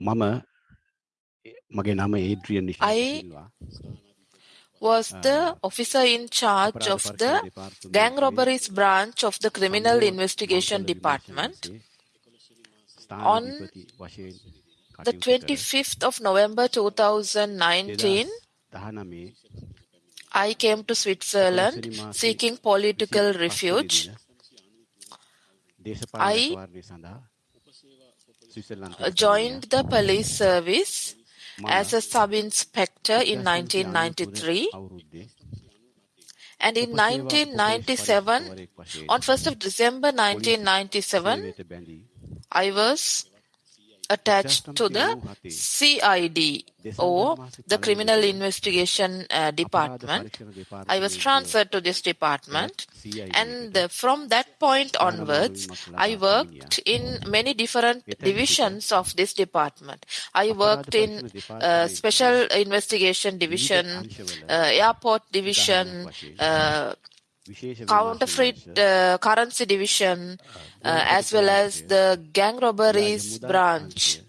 මම මගේ නම ඒඩ්‍රියන් I was the officer in charge of the gang robberies branch of the Criminal Investigation Department. On the 25th of November 2019, I came to Switzerland seeking political refuge. I uh, joined the police service as a sub-inspector in 1993 and in 1997 on 1st of December 1997 I was attached to the CID or the Criminal Investigation uh, Department. I was transferred to this department. and uh, from that point onwards I worked in many different divisions of this department. I worked in uh, Special Investigation Division, uh, Airport Division, uh, counterfeit uh, currency division, uh, as well as the gang robberies branch.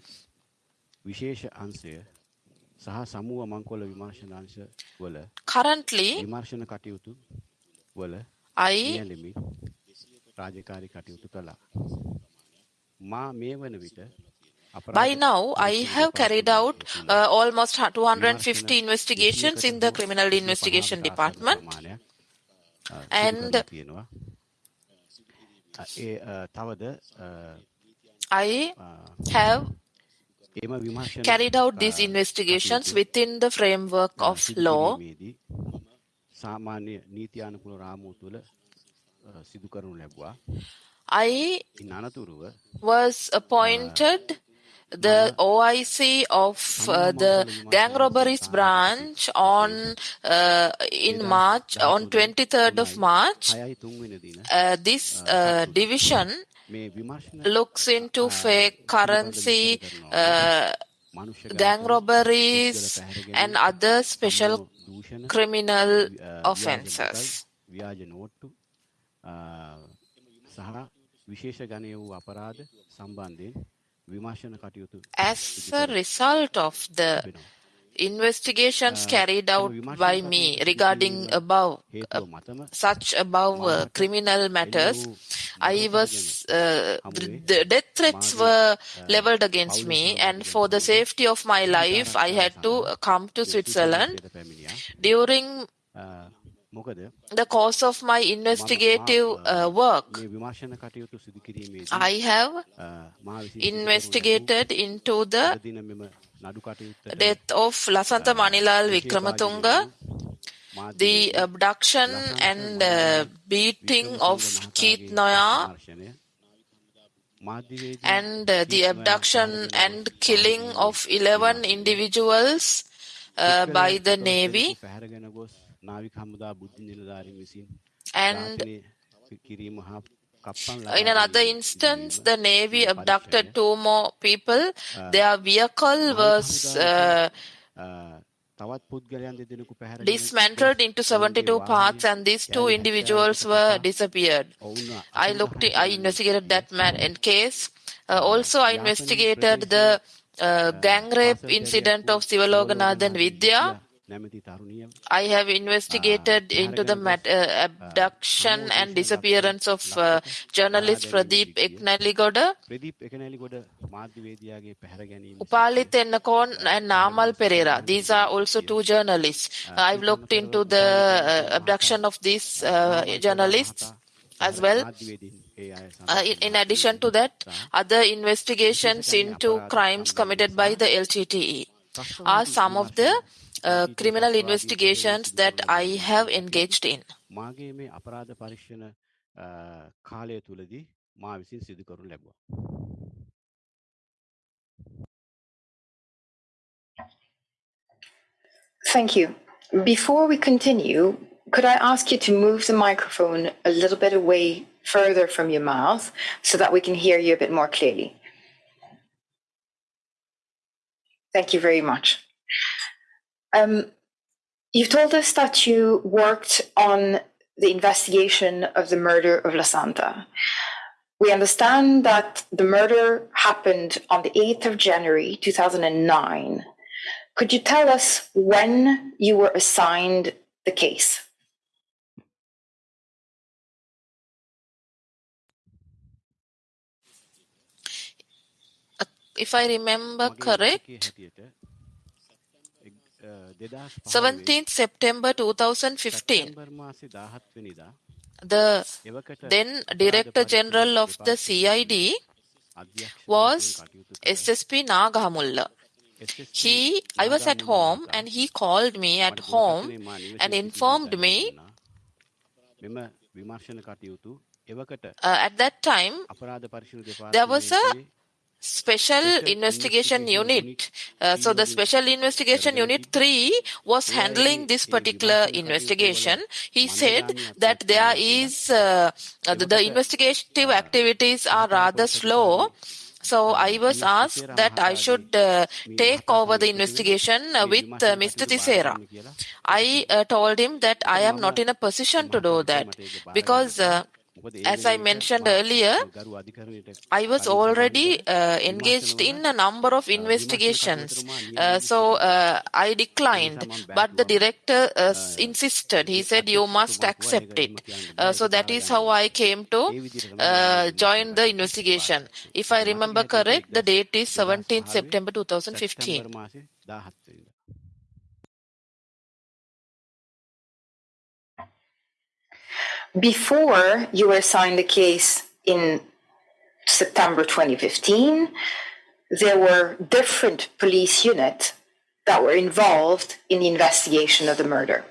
Currently, I by now, I have carried out uh, almost 250 investigations in the Criminal Investigation Department. And I have carried out these investigations within the framework of law. I was appointed the OIC of uh, the gang robberies branch on uh, in March on 23rd of March. Uh, this division looks into fake currency, gang robberies, and other special criminal offences. ವಿಶೇಷ ಗಣೆಯು ಅಪರಾಧ ಸಂಬಂಧಿ as a result of the investigations carried out by me regarding above uh, such above uh, criminal matters. I was uh, the death threats were leveled against me and for the safety of my life i had to come to switzerland during the course of my investigative uh, work. I have investigated into the death of Lasantha Manilal Wickrematunge, the abduction and uh, beating of Keith Noyahr, and uh, the abduction and killing of 11 individuals uh, by the Navy. පැහැරගෙන ගොස් නාවික හමුදා බුද්ධ නිලධාරීන් විසින් And ඝාතනය කිරීම හා කප්පන් in another instance, the Navy abducted two more people. Their vehicle was uh, අ, තවත් පුද්ගලයන් දෙදෙනෙකු පැහැරගෙන dismantled into 72 parts, and these two individuals were disappeared. ඔවුන් I looked, I investigated that man in case. Uh, also, I investigated the uh, gang rape incident of Sivaloganathan Vidya. I have investigated into the uh, abduction and disappearance of uh, journalist Prageeth Ekneligoda, Upali Tennakoon, and Namal Perera. These are also two journalists. I've looked into the abduction of these uh, journalists as well. Uh, in, addition to that, other investigations into crimes committed by the LTTE are some of the criminal investigations that I have engaged in. Thank you. Before we continue, could I ask you to move the microphone a little bit away further from your mouth so that we can hear you a bit more clearly? Thank you very much. Um, you've told us that you worked on the investigation of the murder of Lasantha. we understand that the murder happened on the 8th of January 2009. Could you tell us when you were assigned the case? If I remember correct, 17th September 2015, the then Director General of the CID was SSP Nagamulla. He, I was at home and he called me at home and informed me uh, at that time there was a special investigation unit. Uh, so the special investigation unit 3 was handling this particular investigation. He said that there is uh, the, the investigative activities are rather slow so I was asked that I should uh, take over the investigation uh, with uh, Mr. Tisera. I uh, told him that I am not in a position to do that because uh, as I mentioned earlier, I was already uh, engaged in a number of investigations. Uh, so uh, I declined, but the director uh, insisted. He said, You must accept it. Uh, so that is how I came to uh, join the investigation. If I remember correct, the date is 17th September 2015. Before you were assigned the case in September 2015, there were different police units that were involved in the investigation of the murder.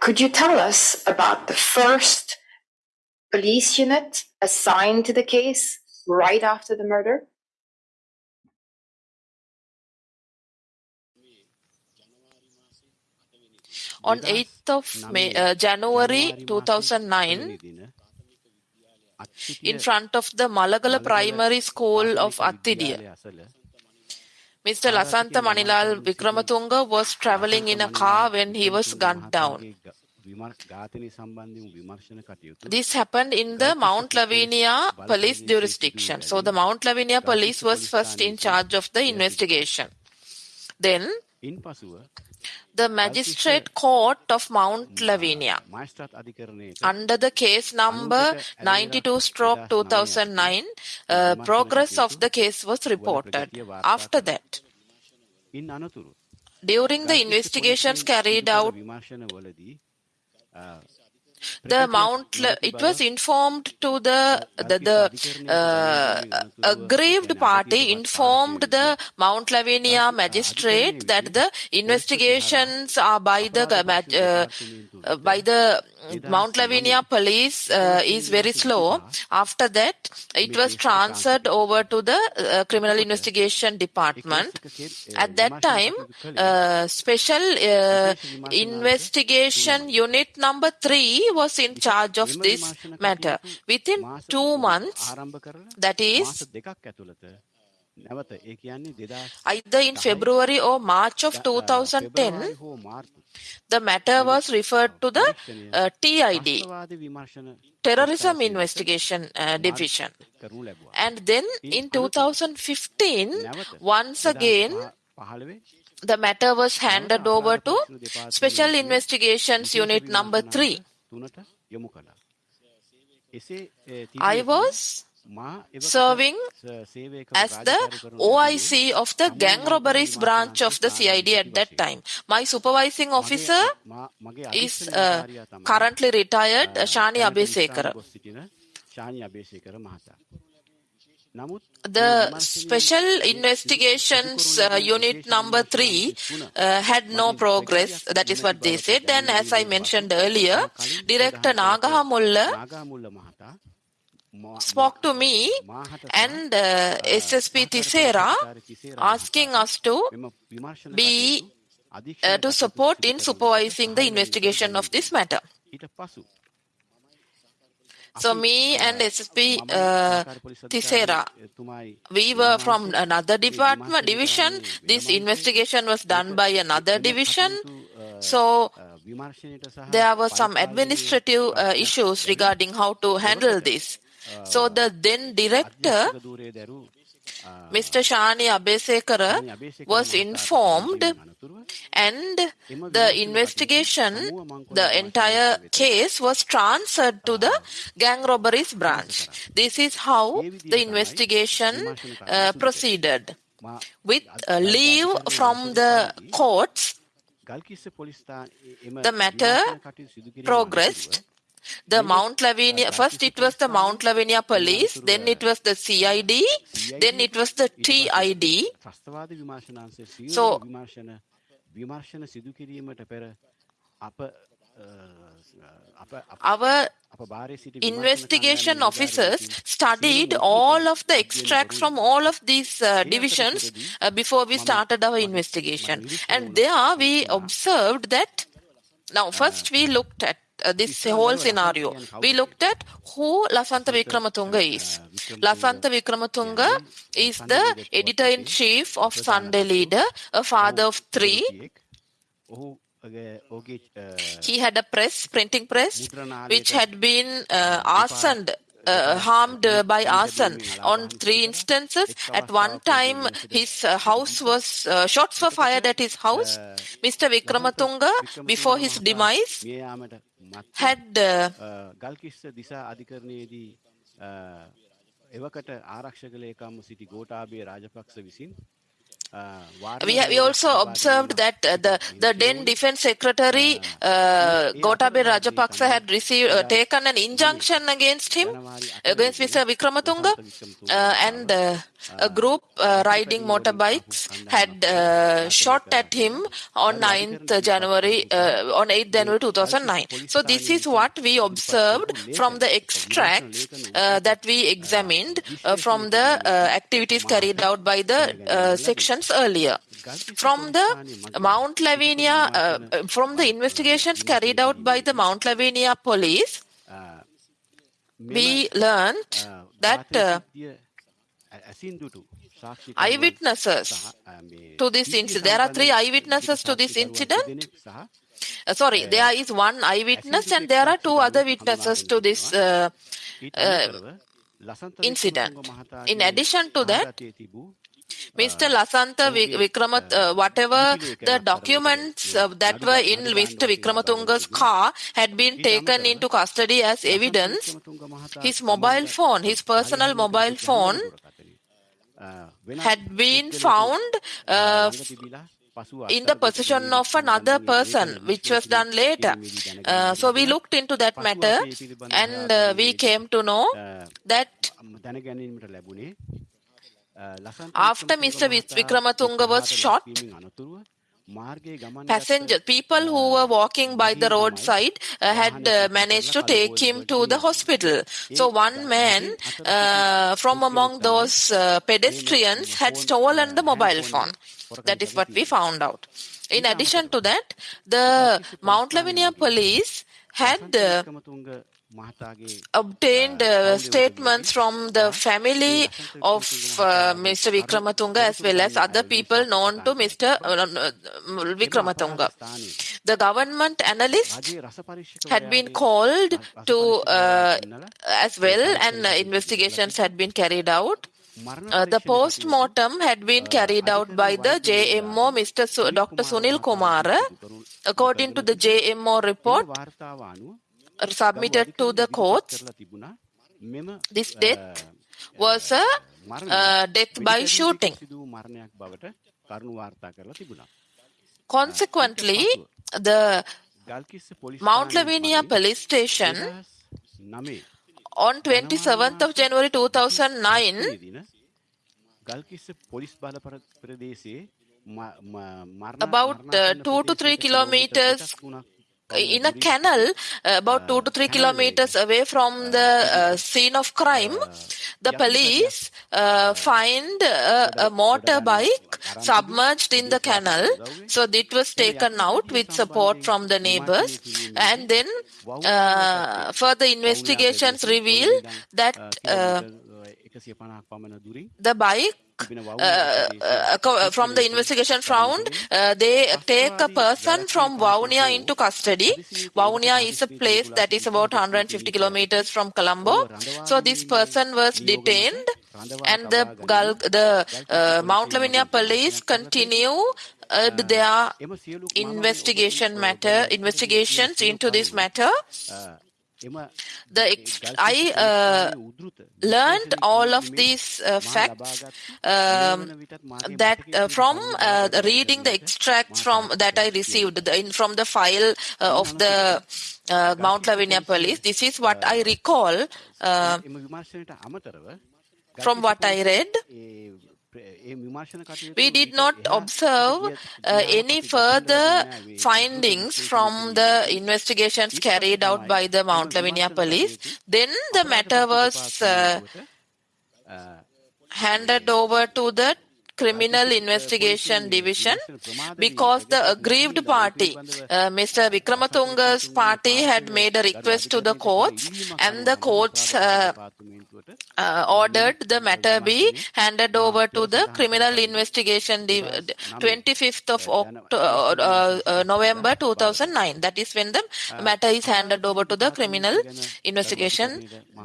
Could you tell us about the first police unit assigned to the case right after the murder? On 8th of May, uh, January 2009, in front of the Malagala Primary School of Attidiya, Mr. Lasantha Manilal Wickrematunge was traveling in a car when he was gunned down. This happened in the Mount Lavinia police jurisdiction. So the Mount Lavinia police was first in charge of the investigation. Then the magistrate court of Mount Lavinia. under the case number 92 stroke 2009 uh, progress of the case was reported. After that during the investigations carried out the Mount, it was informed to the, the, the uh, aggrieved party informed the Mount Lavinia magistrate that the investigations are by the, uh, by the Mount Lavinia police uh, is very slow. After that, it was transferred over to the uh, criminal investigation department. At that time, uh, special investigation unit number three was in charge of this matter. Within two months, that is either in February or March of 2010, the matter was referred to the uh, TID, Terrorism Investigation uh, Division. And then in 2015, once again, the matter was handed over to Special Investigations Unit number 3. I was serving as the OIC of the gang robberies branch of the CID at that time. My supervising officer is uh, currently retired, Shani Abeysekara. The Special Investigations uh, Unit number 3 uh, had no progress, that is what they said. And as I mentioned earlier, Director Nagamulla spoke to me and uh, SSP Tisera asking us to be uh, to support in supervising the investigation of this matter. So me and SSP uh, Tisera, we were from another department division. This investigation was done by another division. So there were some administrative uh, issues regarding how to handle this. So the then director, Mr. Shani Abeysekara, was informed and the investigation, the entire case was transferred to the gang robberies branch. This is how the investigation uh, proceeded. With uh, leave from the courts, the matter progressed the Mount Lavinia, first it was the Mount Lavinia police, then it was the CID, then it was the TID. So, our investigation officers studied all of the extracts from all of these uh, divisions uh, before we started our investigation. And there we observed that. Now, first we looked at this whole scenario. We looked at who Lasantha Wickrematunge is. Lasantha Wickrematunge is the editor in chief of Sunday Leader, a father of three. He had a press, printing press, which had been uh, arsoned uh, harmed by arson on three instances. At one time, his uh, house was uh, shots were fired at his house. Mr. Wickrematunge, before his demise, had Galkissa දිසා අධිකරණයේදී එවකට ආරක්ෂක ලේකම්ව සිටි ගෝටාබේ රාජපක්ෂ විසින් අ, we, ha- we also observed that uh, the, the then defense secretary uh, Gotabaya Rajapaksa had received uh, taken an injunction against him against Mr. Wickrematunge uh, and uh, a group uh, riding motorbikes had uh, shot at him on 9th January uh, on 8th January 2009 so this is what we observed from the extracts uh, that we examined uh, from the uh, activities carried out by the uh, sections earlier from the Mount Lavinia, uh, from the investigations carried out by the Mount Lavinia police, we learned that uh, eyewitnesses to this incident, there are three eyewitnesses to this incident. Uh, sorry, there is one eyewitness and there are two other witnesses to this uh, uh, incident. In addition to that, Mr. Lasantha Vikramat, uh, uh whatever the documents uh, that were in Mr. Wickrematunge's car had been taken into custody as evidence. His mobile phone, his personal mobile phone, had been found uh, uh in the possession of another person, which was done later. Uh, so we looked into that matter and uh, we came to know that after Mr. Vik- Wickrematunge was shot, passengers, people who were walking by the roadside uh, had uh, managed to take him to the hospital. So one man uh, from among those uh, pedestrians had stolen the mobile phone. That is what we found out. In addition to that, the Mount Lavinia police had uh, obtained uh, statements from the family of uh, Mr. Wickrematunge as well as other people known to Mr. uh, Wickrematunge. The government analyst had been called to uh, as well and uh, investigations had been carried out. Uh, the post-mortem had been carried out by the JMO Mr. Su- Dr. Sunil Kumar. According to the JMO report, submitted to the courts, this death was a uh, death by shooting. Consequently, the Mount Lavinia police station on 27th of January 2009 about uh, 2 to 3 kilometers in a canal uh, about 2 to 3 kilometers away from the uh, scene of crime the police uh, find a, a motorbike submerged in the canal. so it was taken out with support from the neighbors. and then uh, further investigations reveal that uh, the bike uh, uh, from the investigation found uh, they take a person from Vavuniya into custody. Vavuniya is a place that is about 150 kilometers from Colombo. So this person was detained and the the uh, Mount Lavinia police continue uh, their investigation matter investigations into this matter the ex- I uh, learned all of these uh, facts um, that uh, from reading the extracts from that I received the, in, from the file of the Mount Lavinia police. This is what I recall from what I read. We did not observe uh, any further findings from the investigations carried out by the Mount Lavinia police. Then the matter was uh, handed over to the Criminal Investigation Division because the aggrieved party, uh, Mr. Wickrematunge's party, had made a request to the courts, and the courts uh, uh, ordered the matter be handed over to the Criminal Investigation Div- 25th of October, uh, uh, uh, November 2009. That is when the matter is handed over to the Criminal Investigation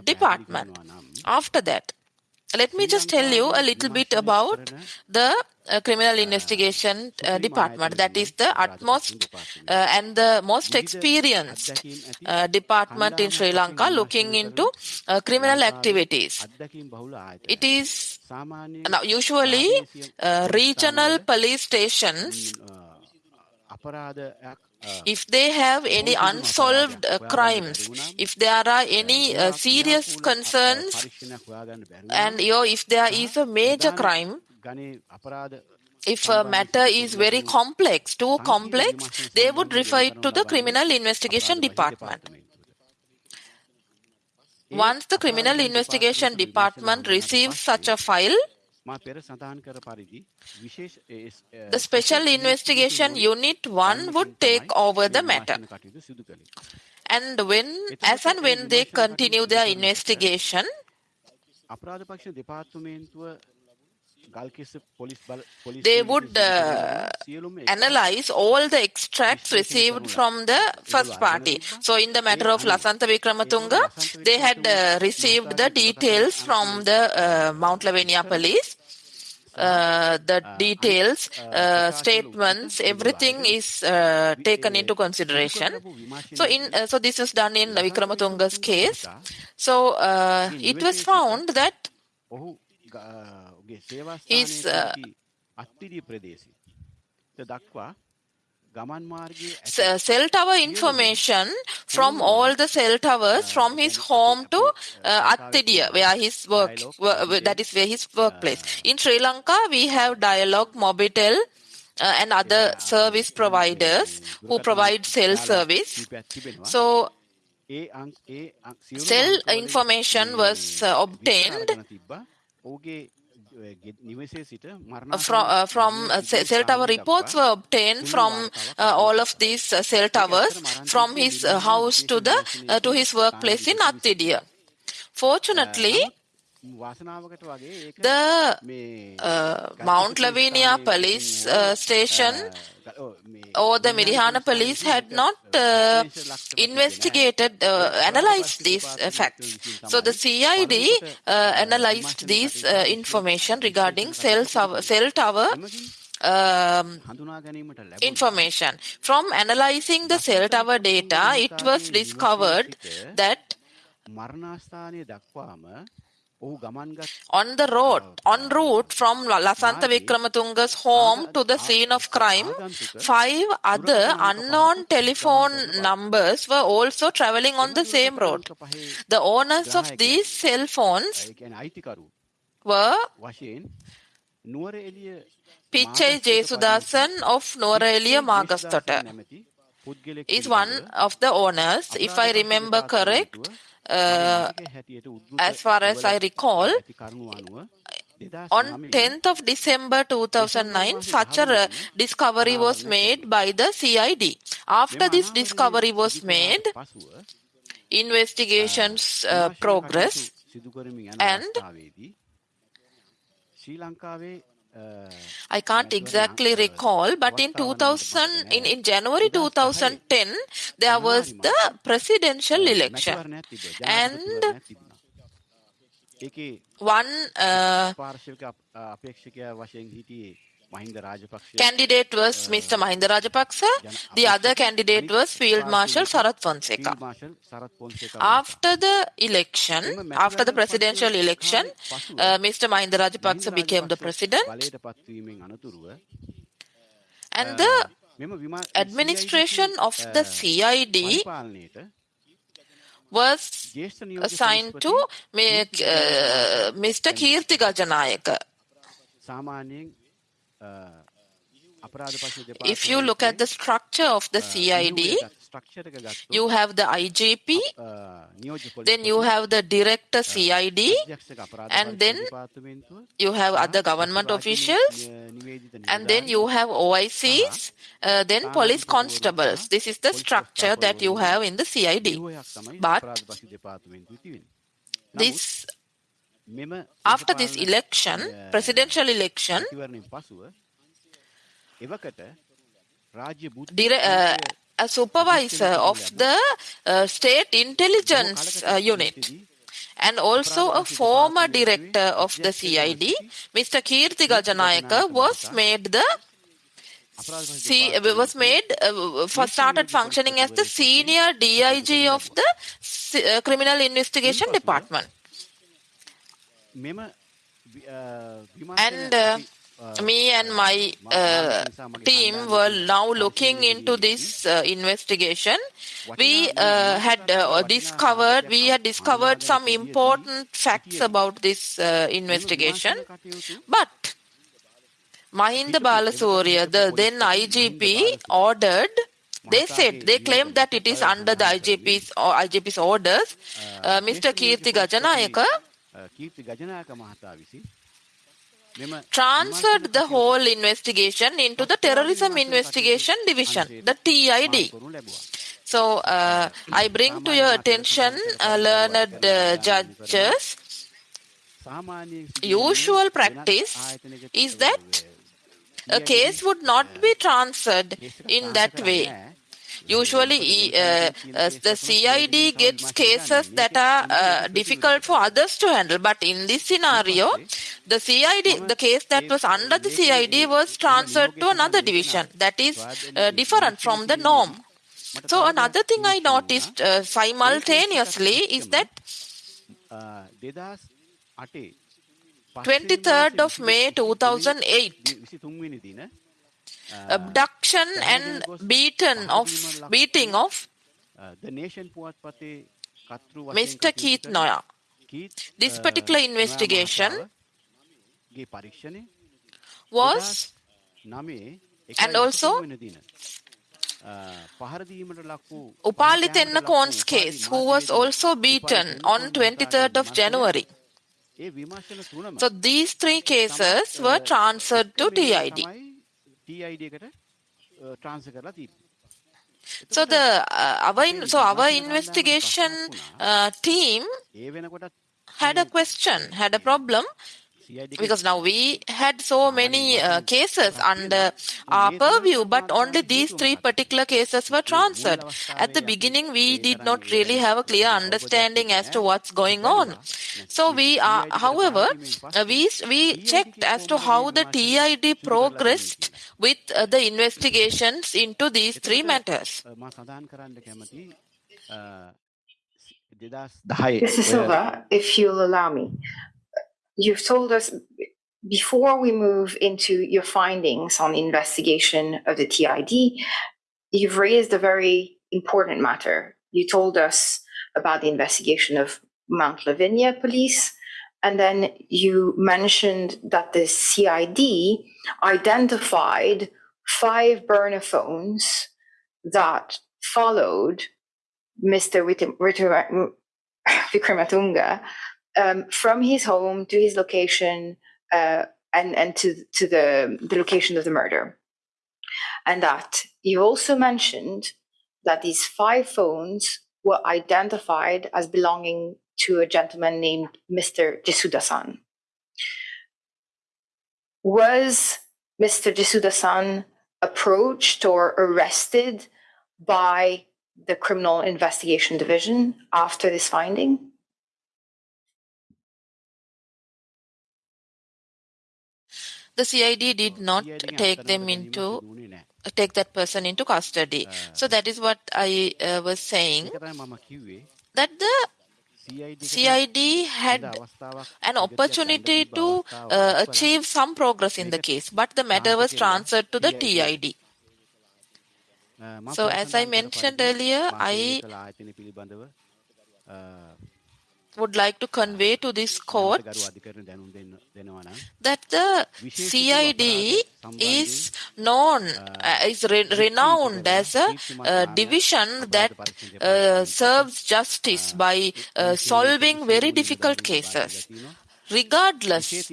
Department. After that, let me just tell you a little bit about the uh, criminal investigation uh, department that is the utmost uh, and the most experienced department in sri lanka looking into criminal activities. It is now usually regional police stations if they have any unsolved uh, crimes, if there are any uh, serious concerns, and you know, if there is a major crime, if a matter is very complex, too complex, they would refer it to the criminal investigation department. Once the criminal investigation department receives such a file, the special investigation unit 1 would take over the matter. And when, as and when they continue their investigation, they would uh, analyze all the extracts received from the first party. So, in the matter of Lasantha Wickrematunge, they had uh, received the details from the uh, Mount Lavinia police. Uh, the details, uh, statements, everything is uh, taken into consideration. So, in so this is done in Wickrematunge's case. So, it was found that his cell tower information from all the cell towers from his home to uh, Attidiya, where his work, that is where his workplace. In Sri Lanka, we have Dialog, Mobitel, uh, and other service providers who provide cell service. So, cell information was uh, obtained from, uh, from uh, cell tower reports were obtained from uh, all of these cell towers from his house to the to his workplace in Attidiya. Fortunately, the uh, Mount Lavinia police uh, station. Or the Mirihana police had not uh, investigated, analyzed these facts. So the CID analyzed these information regarding cell, cell tower um, information. From analyzing the cell tower data, it was discovered that on the road, en route from Lasantha Wickrematunge's home to the scene of crime, five other unknown telephone numbers were also traveling on the same road. The owners of these cell phones were Pichai Jesudasan of Nuwara Magastota is one of the owners. If I remember correct, uh, uh, as far as I recall, on 10th of December 2009, such a uh, discovery was made by the CID. After this discovery was made, investigations uh, progress and I can't exactly recall, but in 2000, in, in January 2010, there was the presidential election. And one uh, candidate was Mr. Mahinda Rajapaksa, the other candidate was Field Marshal Sarath Fonseka. After the election, after the presidential election, uh, Mr. Mahinda Rajapaksa became the president. And the administration of the CID was assigned to uh, Mr. Kirti Gajanayake. If you look at the structure of the CID, you have the IGP, then you have the director CID, and then you have other government officials, and then you have OICs, uh, then police constables. This is the structure that you have in the CID. But this after this election, presidential election, uh, a supervisor of the uh, state intelligence uh, unit and also a former director of the CID, Mr. Kirti Gajanayake, was made the See, was made uh, started functioning as the senior DIG of the uh, criminal investigation department. And uh, me and my uh, team were now looking into this uh, investigation. We uh, had discovered we had discovered some important facts about this investigation, but Mahinda Balasuriya, the then IGP, ordered. They said they claimed that it is under the IGP's or IGP's orders. Mr. Kirti Gajanayake transferred the whole investigation into the terrorism investigation division, the TID. So uh, I bring to your attention, uh, learned uh, judges, usual practice is that a case would not be transferred in that way. Usually, uh, uh, the CID gets cases that are uh, difficult for others to handle. But in this scenario, the CID, the case that was under the CID was transferred to another division. That is different from the norm. So another thing I noticed simultaneously is that 23rd of May 2008 abduction and beaten of beating of Mr. Keith Noyahr. This particular investigation was and also Upali Tennakoon's case, who was also beaten on 23rd of January. So these three cases were transferred to TID. So the uh, our so our investigation uh, team had a question, had a problem because now we had so many uh, cases under our purview, but only these three particular cases were transferred. At the beginning, we did not really have a clear understanding as to what's going on. So we are, however, uh, we we checked as to how the TID progressed with uh, the investigations into these three matters. Mr. Silva, if you'll allow me, you've told us before we move into your findings on the investigation of the TID, you've raised a very important matter. You told us about the investigation of Mount Lavinia police, and then you mentioned that the CID identified five burner phones that followed Mr. Wickrematunge um, from his home to his location uh, and and to to the the location of the murder, and that you also mentioned that these five phones were identified as belonging to a gentleman named Mr. Jesuda-san. was Mr. Jisuda-san approached or arrested by the Criminal Investigation Division after this finding? The CID did not take them into take that person into custody. So that is what I uh, was saying that the CID had an opportunity to uh, achieve some progress in the case, but the matter was transferred to the TID. So as I mentioned earlier, I would like to convey to this court that the CID is known, uh, is re renowned as a uh, division that uh, serves justice by solving very difficult cases. Regardless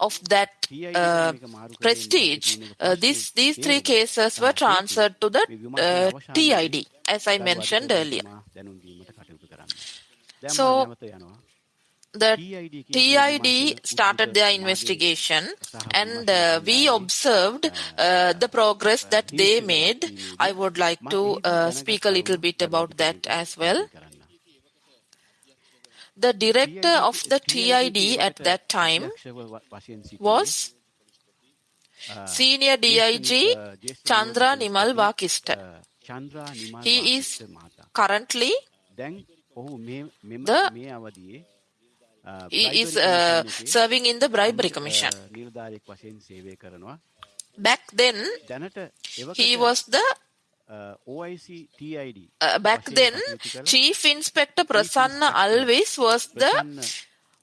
of that uh, prestige, uh, these, these three cases were transferred to the uh, TID, as I mentioned earlier. So, the TID started their investigation and uh, we observed uh, the progress that they made. I would like to uh, speak a little bit about that as well. The director of the TID at that time was Senior DIG Chandra Nimal Wakishta. He is currently the he is uh, serving in the bribery commission. Back then, he was the uh, back then, Chief Inspector Prasanna Alves was the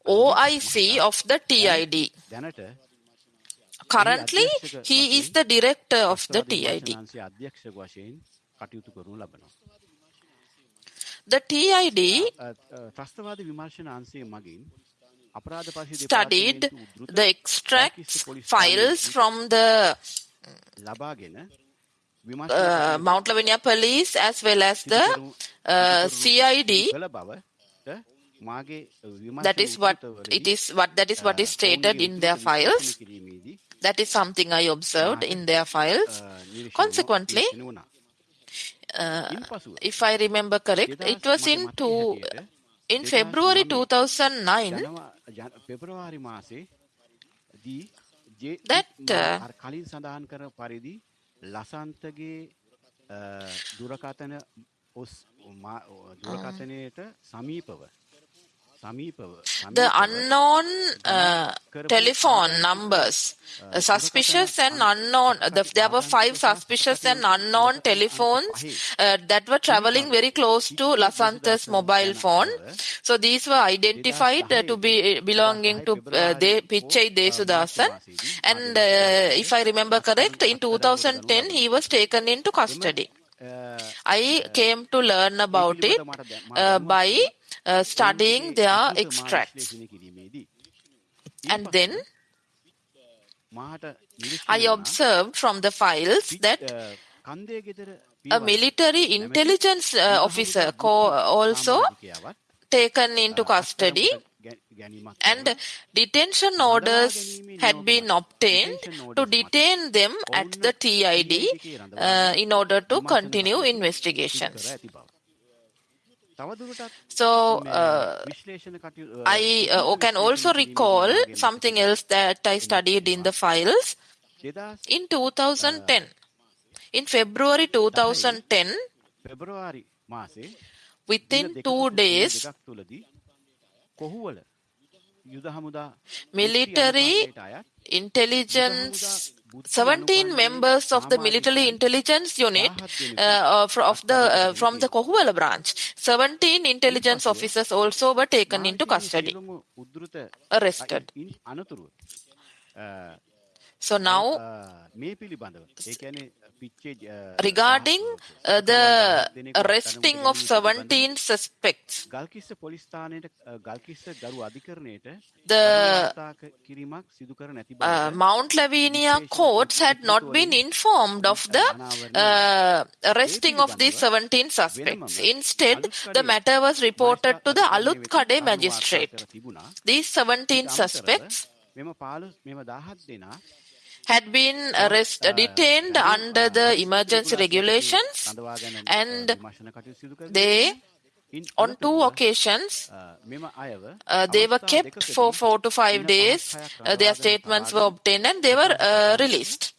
OIC of the TID. Currently, he is the director of the TID. The TID studied the extracts files from the uh, Mount Lavinia police as well as the uh, CID. That is what it is. What that is what is stated in their files. That is something I observed in their files. Consequently, uh, if I remember correct, it was in two, in February 2009 that uh, the unknown uh, telephone numbers, uh, suspicious and unknown. The, there were five suspicious and unknown telephones uh, that were traveling very close to Lasantha's mobile phone. So these were identified uh, to be belonging to uh, De, Pichai Jesudasan. And uh, if I remember correct, in 2010 he was taken into custody. I came to learn about it by uh, studying their extracts. And then I observed from the files that a military intelligence uh, officer also taken into custody and detention orders had been obtained to detain them at the TID uh, in order to continue investigations. So, uh, I uh, can also recall something else that I studied in the files. In 2010, in February 2010, within two days, military intelligence 17 members of the military intelligence unit uh, of, the uh, from the Kohuwala branch. 17 intelligence officers also were taken into custody arrested. So now regarding uh, the arresting of 17 suspects the uh, Mount Lavinia courts had not been informed of the uh, arresting of these 17 suspects. Instead, the matter was reported to the Alutkade magistrate. These 17 suspects had been arrest, detained under the emergency regulations and they on two occasions, uh, they were kept for four to five days. Uh, their statements were obtained and they were uh, released.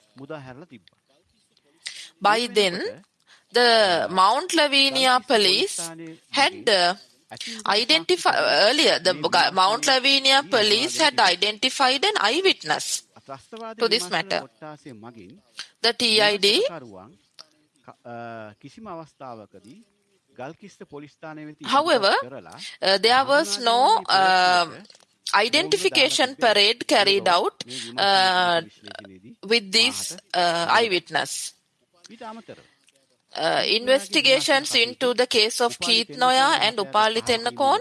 By then, the Mount Lavinia police had uh, identified earlier, the Mount Lavinia police had identified an eyewitness to this matter. The TID However, uh, there was no uh, identification parade carried out uh, with this uh, eyewitness. Uh, investigations into the case of Keith Noyahr and Upali Tennakoon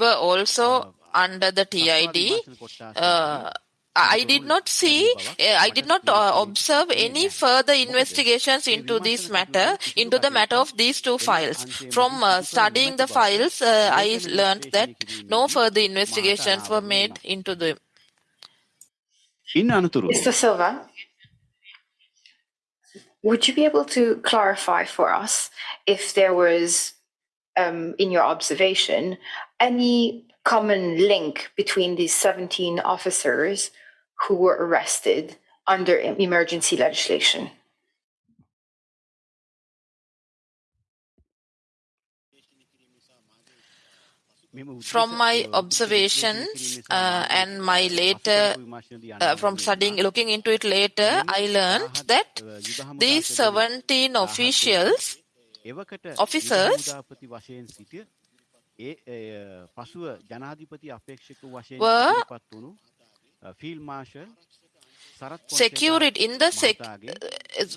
were also under the TID. Uh, uh, I did not see, I did not uh, observe any further investigations into this matter, into the matter of these two files. From uh, studying the files, uh, I learned that no further investigations were made into them. Mr. Silva, would you be able to clarify for us if there was, um, in your observation, any common link between these 17 officers who were arrested under emergency legislation? From my observations uh, and my later, uh, from studying, looking into it later, I learned that these 17 officials, officers, පසුව ජනාධිපති අපේක්ෂක වශයෙන් පත් Phil Marshall secured in the sec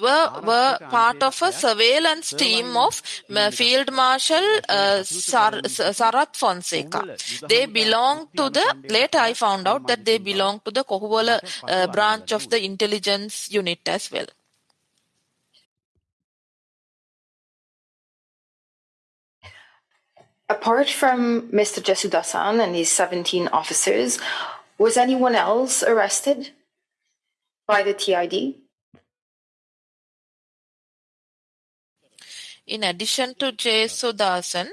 were, were part of a surveillance team of uh, Field Marshal uh, Sar, Sarath Fonseka. They belong to the, later I found out that they belong to the Kohuwala uh, branch of the intelligence unit as well. Apart from Mr. Jesudasan and his 17 officers, was anyone else arrested by the TID? In addition to Jesudasan,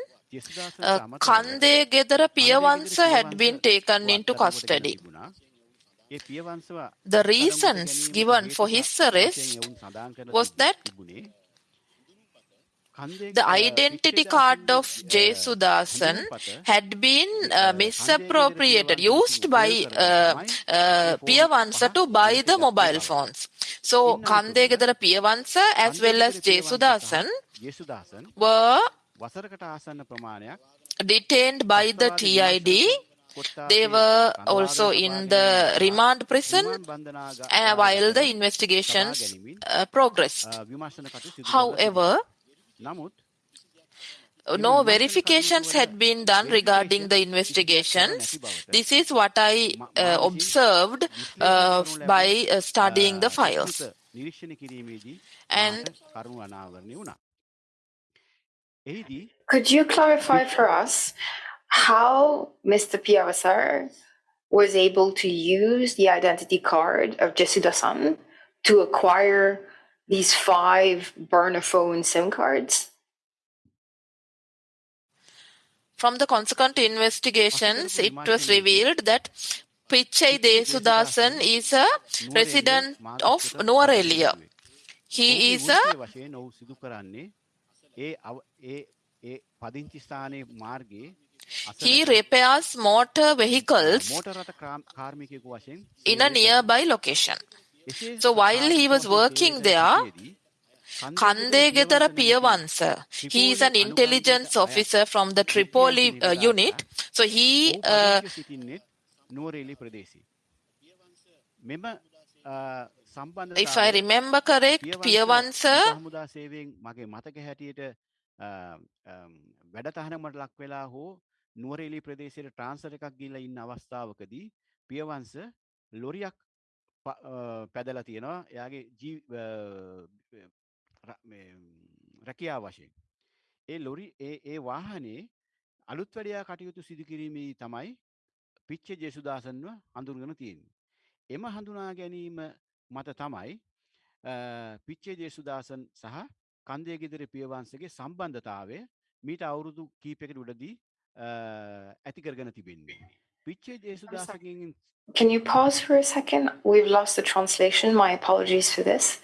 uh, Kande Gedara Piyavansa had been taken into custody. The reasons given for his arrest was that the identity card of Jay Jesudasan had been uh, uh, misappropriated, used by uh, uh, Piyavansa to buy the mobile phones. So Kandegedara Piyavansa as well as Jay Jesudasan were detained by the TID they were also in the remand prison uh, while the investigations uh, progressed. However, uh, no verifications had been done regarding the investigations. This is what I uh, observed uh, by uh, studying the files. And could you clarify for us how Mr. Piyavansa was able to use the identity card of Jesuda-san to acquire these five burner phone SIM cards? From the consequent investigations, it was revealed that Pichai Jesudasan is a resident of Nuwara Eliya. He is a he repairs motor vehicles in a nearby location. එසේ So while he was working there, Kande Gedara Piyavansa, he is an intelligence officer from the Tripoli uh, unit. So he uh, සිටින්නෙත් නුවරේලි ප්‍රදේශී. මෙම අ, සම්බන්ධ if I remember correct, Piyavansa හමුදා සේවයෙන් මගේ මතක හැටියට අ, අම්, වැඩතහනමට ලක් වෙලා හෝ නුවරේලි ප්‍රදේශයට ට්‍රාන්සර් එකක් ගිල්ල ඉන්න අවස්ථාවකදී පියවංශ ලොරියක් ප- අ, පැදලා තියෙනවා එයාගේ ජී අ, ර- මේ, රැකියා වශයෙන් ඒ ලොරි ඒ ඒ වාහනේ අලුත් වැඩයා කටයුතු සිදු කිරීමේ තමයි පිච්ච ජෙසුදාසන්ව හඳුන්ගෙන තියෙන්නේ. එම හඳුනා ගැනීම මත තමයි පිච්චේ ජේසුදාසන් සහ කන්දේ ගෙදර පියවන්සගේ සම්බන්ධතාවය මීට අවුරුදු කීපෙකට උඩදී ඇති කරගෙන තිබෙන්නේ. Can you pause for a second? We've lost the translation. My apologies for this.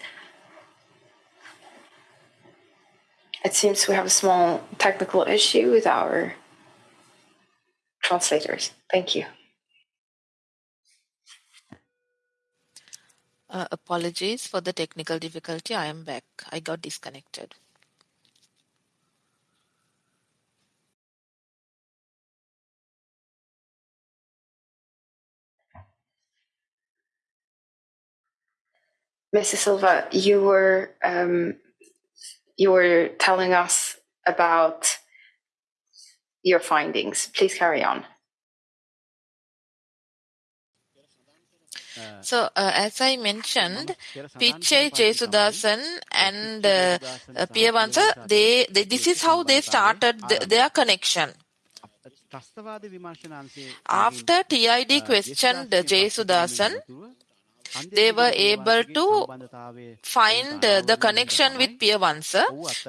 It seems we have a small technical issue with our translators. Thank you. Uh, apologies for the technical difficulty. I am back. I got disconnected. Mrs. Silva, you were um, you were telling us about your findings. Please carry on. So, uh, as I mentioned, Pichai Jesudasan and uh, uh, Piyavansa, they, they, this is how they started the, their connection. After TID questioned Jesudasan, they were able to find the connection with Piyavansa.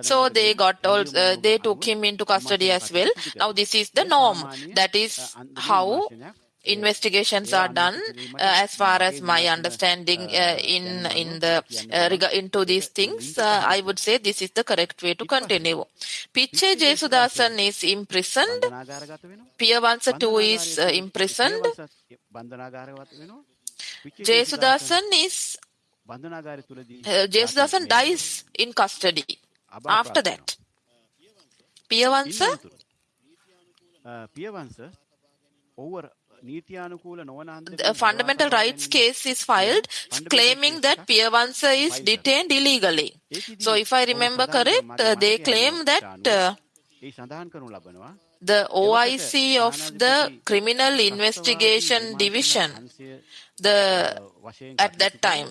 So they got all, uh, they took him into custody as well. Now this is the norm. That is how investigations are done uh, as far as my understanding uh, in in the uh, into these things uh, i would say this is the correct way to continue piche jesudasan is imprisoned piyavansa too is uh, imprisoned Jayasudasan is uh, dies in custody. After that, Piyavansa. Piyavansa over the fundamental rights case is filed claiming that Piyavansa is detained illegally. So, if I remember correct, uh, they claim that uh, the OIC of the Criminal Investigation Division the at that time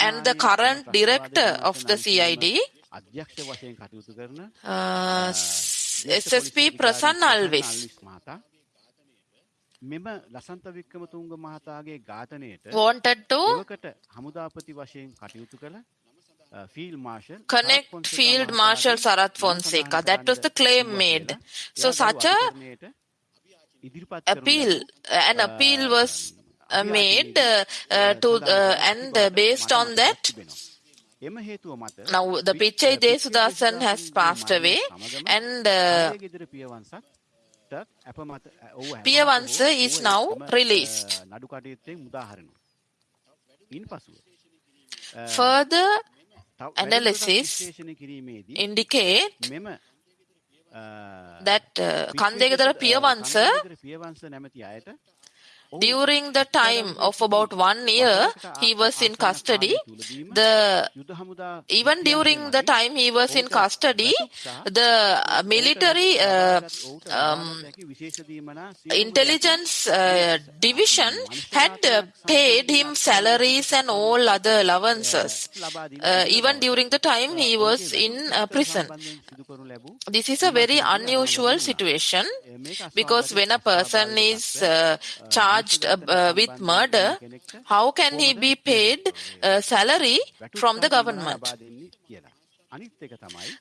and the current director of the CID, uh, SSP Prasanna Alvis, wanted to Field Marshal, connect Field Marshal Sarath Fonseka. That was the claim made. So such a appeal, an appeal was uh, made uh, uh, to and uh, based on that now the Pichai Jesudasan has passed away and uh, Piyavansa is now released. Further analysis indicate that uh, Kandegedara Piyavansa during the time of about one year he was in custody. The even during the time he was in custody the military uh, um, intelligence uh, division had uh, paid him salaries and all other allowances. Even during the time he was in prison. This is a very unusual situation because when a person is charged charged uh, with murder, how can he be paid uh, salary from the government?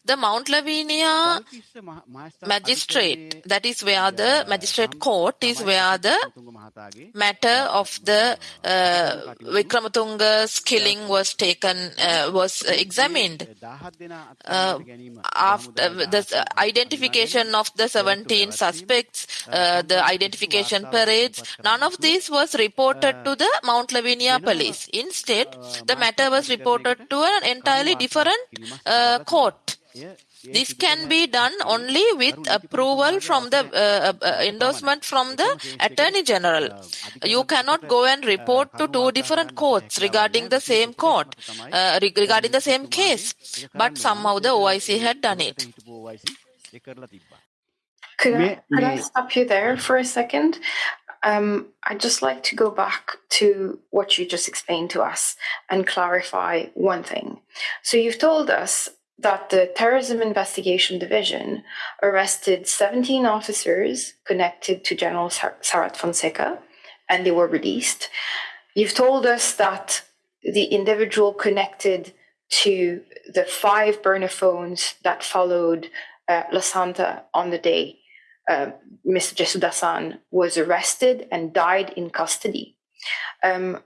The Mount Lavinia magistrate, that is where the magistrate court is where the matter of the uh, Wickrematunge's killing was taken, uh, was examined. Uh, after the identification of the 17 suspects, uh, the identification parades, none of this was reported to the Mount Lavinia police. Instead, the matter was reported to an entirely different uh, court. This can be done only with approval from the uh, uh, endorsement from the Attorney General. You cannot go and report to two different courts regarding the same court, uh, regarding the same case. But somehow the OIC had done it. Could I, could I stop you there for a second? Um, I'd just like to go back to what you just explained to us and clarify one thing. So you've told us that the Terrorism Investigation Division arrested 17 officers connected to General Sarath Fonseka and they were released. You've told us that the individual connected to the five burner phones that followed uh, Lasantha on the day uh, Mr. Jesudasan was arrested and died in custody. Um,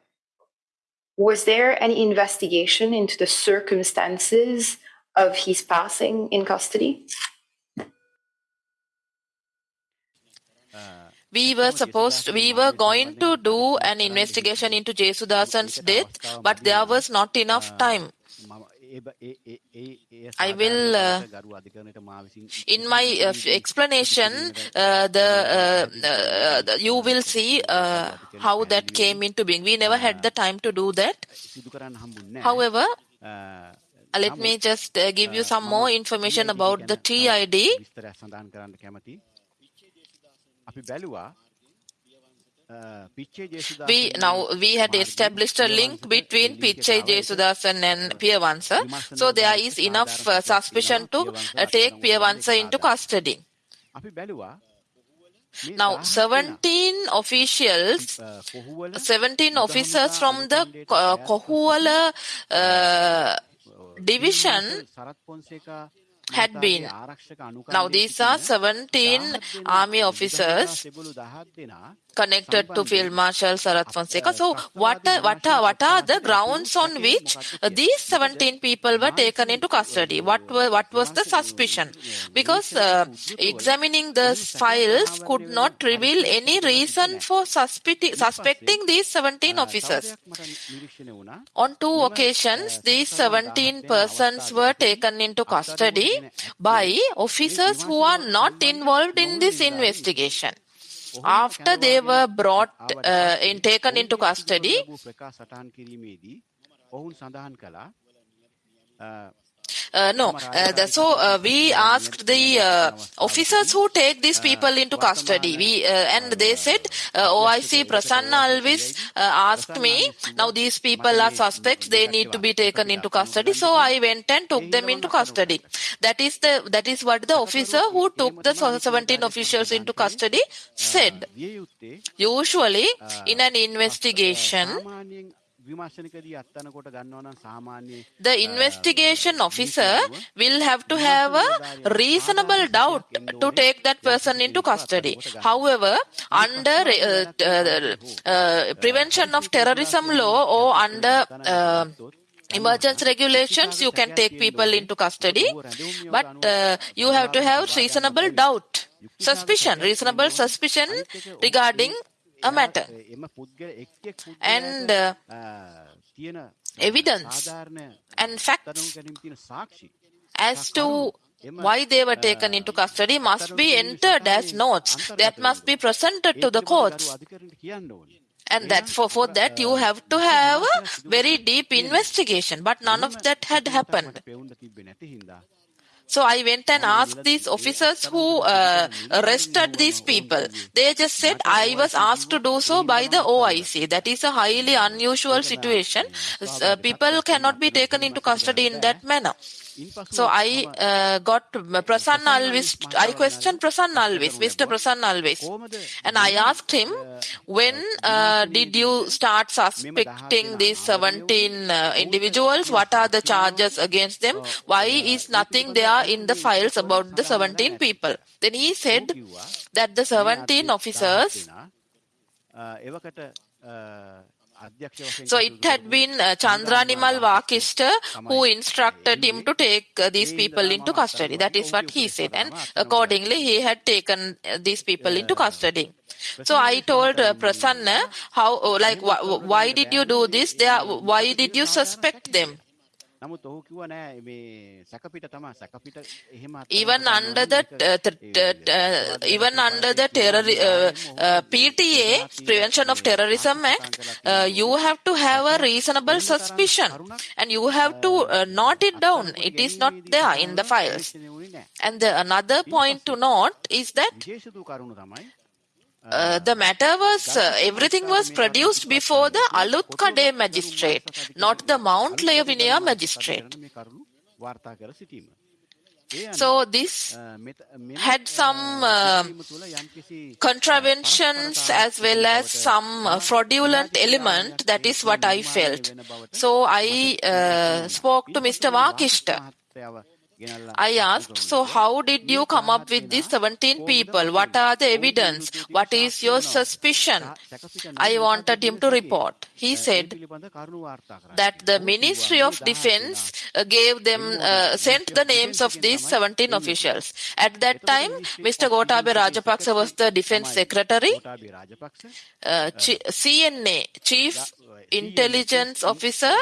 was there any investigation into the circumstances of his passing in custody? we were supposed we were going to do an investigation into Jesudasan's death but there was not enough time I will, uh, in my uh, explanation, uh, the, the, you will see how that came into being. We never had the time to do that. However, let me just give you some more information about the TID. We now we had established a link between Pichai Jesudasan and Piyawansa. So there is enough uh, suspicion to uh, take Piyawansa into custody. Now, 17 officials, 17 officers from the uh, Kohuwala uh, division had been. Now, these are 17 army officers connected to Field Marshal Sarath Fonseka. So, what are, what are, what are the grounds on which these 17 people were taken into custody? What were, what was the suspicion? Because uh, examining the files could not reveal any reason for suspecting, suspecting these 17 officers. On two occasions, these 17 persons were taken into custody by officers who are not involved in this investigation. After they were brought uh, in, taken into custody, no, uh, so uh, we asked the uh, officers who take these people into custody. We uh, and they said uh, OIC Prasanna Alvis asked me, now these people are suspects. They need to be taken into custody. So I went and took them into custody. That is the that is what the officer who took the 17 officials into custody said. Usually, in an investigation, the investigation officer will have to have a reasonable doubt to take that person into custody. However, under uh, uh, uh, prevention of terrorism law or under uh, emergency regulations you can take people into custody. but uh, you have to have reasonable doubt suspicion reasonable suspicion regarding a matter. And uh, evidence and facts as to why they were taken into custody must be entered as notes that must be presented to the courts. And that for, for that you have to have a very deep investigation, but none of that had happened. So I went and asked these officers who uh, arrested these people. They just said I was asked to do so by the OIC. That. Is a highly unusual situation. Uh, people cannot be taken into custody in that manner. So I uh, got Prasanna Alvis, I questioned Prasanna Alvis, Mr. Prasanna Alvis. And I asked him, when uh, did you start suspecting these 17 uh, individuals? What are the charges against them? Why is nothing there in the files about the 17 people? Then he said that the 17 officers so it had been uh, Chandranimal Wakishta who instructed him to take uh, these people into custody. That is what he said. And accordingly, he had taken uh, these people into custody. So I told uh, Prasanna, how, like, wh- why did you do this? They are, why did you suspect them? Even under the even under the terror uh, PTA Prevention of Terrorism Act uh, you have to have a reasonable suspicion. and you have to uh, note it down. it is not there in the files. and the, another point to note is that uh, the matter was uh, everything was produced before the Alutkade magistrate, not the Mount Lavinia magistrate. So this had some uh, contraventions as well as some uh, fraudulent element. That is what I felt. So I uh, spoke to Mr. Wakishta. I asked, so how did you come up with these 17 people? What are the evidence? What is your suspicion? I wanted him to report. He said that the Ministry of Defense uh, gave them, uh, sent the names of these 17 officials. At that time, Mr. Gotabaya Rajapaksa was the defense secretary. Uh, CNA, Chief Intelligence Officer,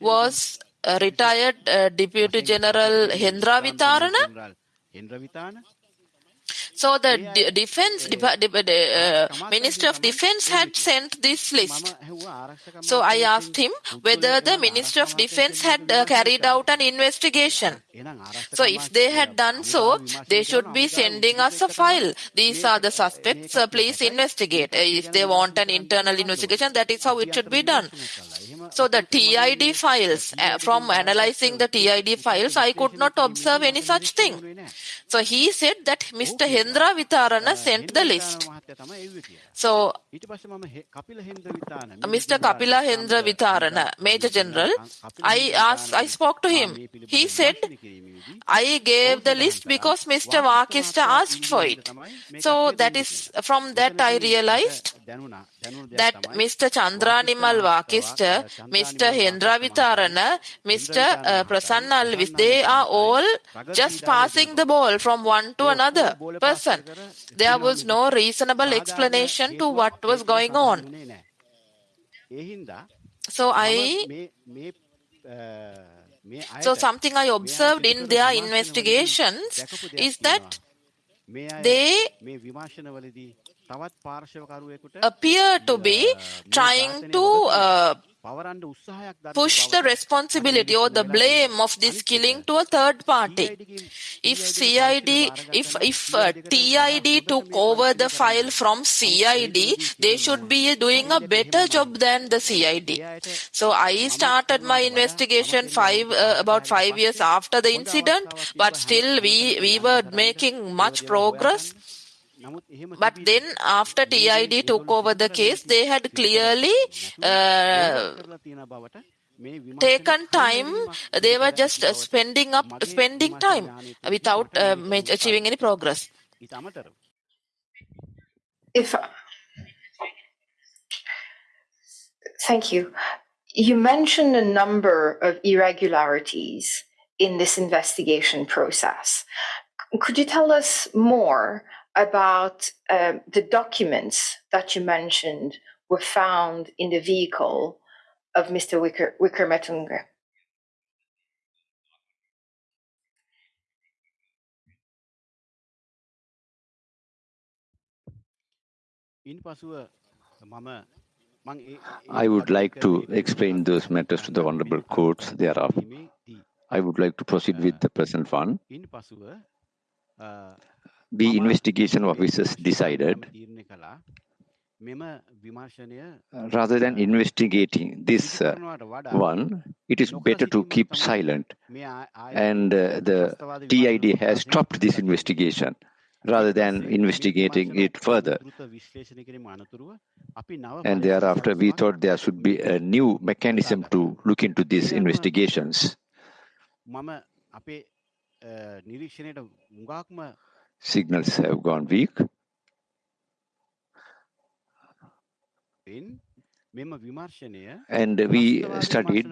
was retired uh, Deputy General Hendra Vitarana. So the de- defense uh, minister of defense had sent this list. So I asked him whether the minister of defense had uh, carried out an investigation. So if they had done so, they should be sending us a file. These are the suspects. Uh, please investigate. if they want an internal investigation, that is how it should be done. So the TID files, uh, from analyzing the TID files, I could not observe any such thing. So he said that Mr. Hen Hendavitharana sent the list. So, Mr. Kapila Hendavitharana, Major General, I asked, I spoke to him. He said, I gave the list because Mr. Wakishta asked for it. So that is from that I realized that Mr. Chandranimal Wakishta, Mr. Hendavitharana, Mr. Prasanna Alvis, they are all just passing the ball from one to another person person. There was no reasonable explanation to what was going on. So I so something I observed in their investigations is that they appear to be trying to uh, push the responsibility or the blame of this killing to a third party. If CID, if if uh, TID took over the file from CID, they should be doing a better job than the CID. So I started my investigation five uh, about five years after the incident, but still we we were making much progress. But then, after TID took over the case, they had clearly uh, taken time. They were just uh, spending up, spending time without uh, achieving any progress. If thank you, you mentioned a number of irregularities in this investigation process. Could you tell us more about um, the documents that you mentioned were found in the vehicle of Mr. Wicker, Wickrematunge. I would like to explain those matters to the Honorable Courts thereof. I would like to proceed with the present one the investigation officers decided uh, rather than investigating this uh, one, it is better to keep silent. And uh, the TID has stopped this investigation rather than investigating it further. And thereafter, we thought there should be a new mechanism to look into these investigations signals have gone weak. And we studied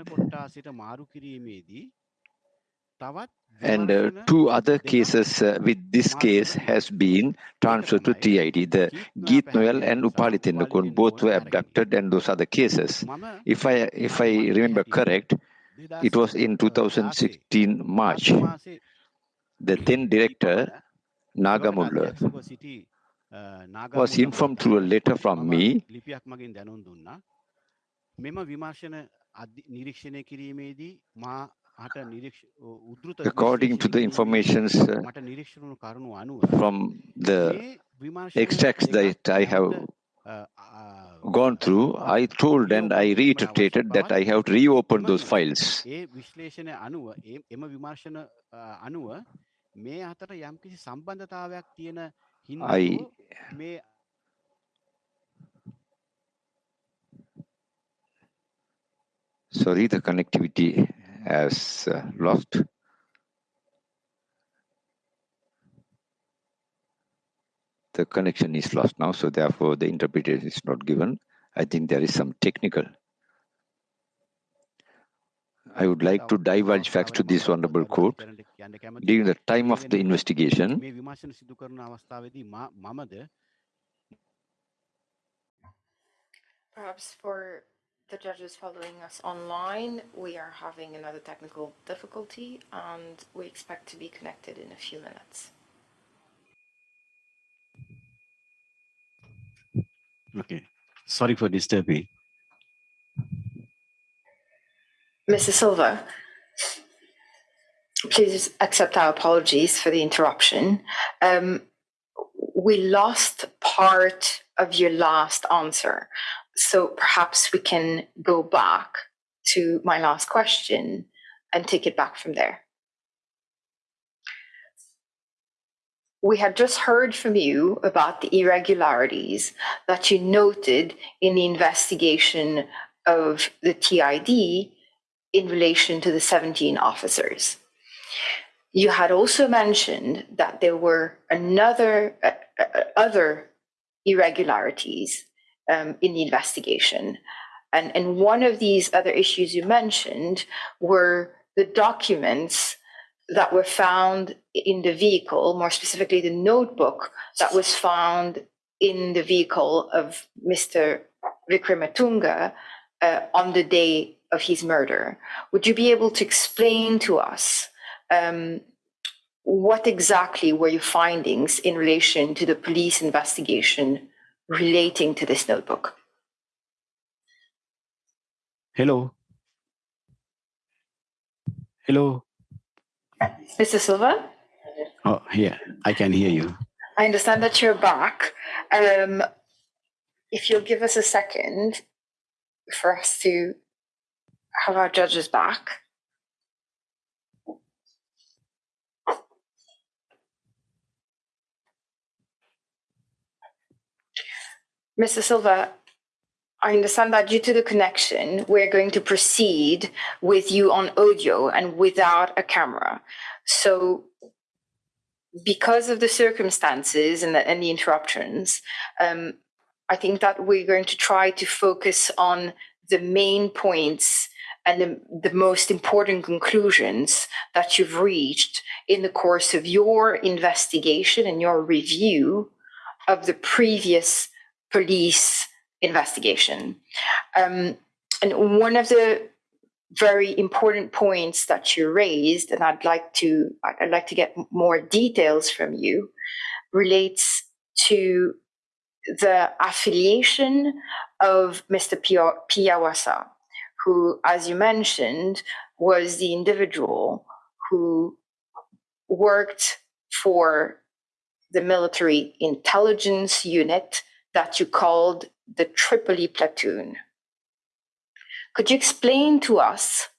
and uh, two other cases uh, with this case has been transferred to TID. The Keith Noyahr and Upali Tennakoon both were abducted and those are the cases. If I, if I remember correct, it was in 2016 March. The then director Nagamulla. Was informed through a letter from me. According to the informations uh, from the extracts that I have gone through, I told and I reiterated that I have reopened those files. ඒ විශ්ලේෂණය අනුව ඒ- එම විමර්ශන අ, අනුව මේ අතර යම්කිසි සම්බන්ධතාවයක් තියෙන හින්දා I- හෝ මේ Sorry, the connectivity has uh, lost. The connection is lost now, so therefore the interpretation is not given. I think there is some technical. I would like to divulge facts to this wonderful quote. During the time of the investigation, perhaps for the judges following us online, we are having another technical difficulty and we expect to be connected in a few minutes. Okay, sorry for disturbing. Mr. Silva, please accept our apologies for the interruption. Um, we lost part of your last answer, so perhaps we can go back to my last question and take it back from there. We had just heard from you about the irregularities that you noted in the investigation of the TID in relation to the 17 officers. You had also mentioned that there were another uh, uh, other irregularities um, in the investigation, and and one of these other issues you mentioned were the documents that were found in the vehicle, more specifically the notebook that was found in the vehicle of Mr. Wickrematunge uh, on the day of his murder. Would you be able to explain to us um, what exactly were your findings in relation to the police investigation relating to this notebook? Hello. Hello. Mr. Silva, Oh, here. I can hear you. I understand that you're back. Um, if you'll give us a second for us to have our judges back. Mr. Silva, I understand that due to the connection, we're going to proceed with you on audio and without a camera. So, because of the circumstances and the, and the interruptions, um, I think that we're going to try to focus on the main points and the, the most important conclusions that you've reached in the course of your investigation and your review of the previous police investigation. Um, and one of the very important points that you raised, and I'd like to I'd like to get more details from you, relates to the affiliation of Mr. Pia- Piawasa, who, as you mentioned, was the individual who worked for the military intelligence unit that you called the Tripoli platoon. Could you explain to us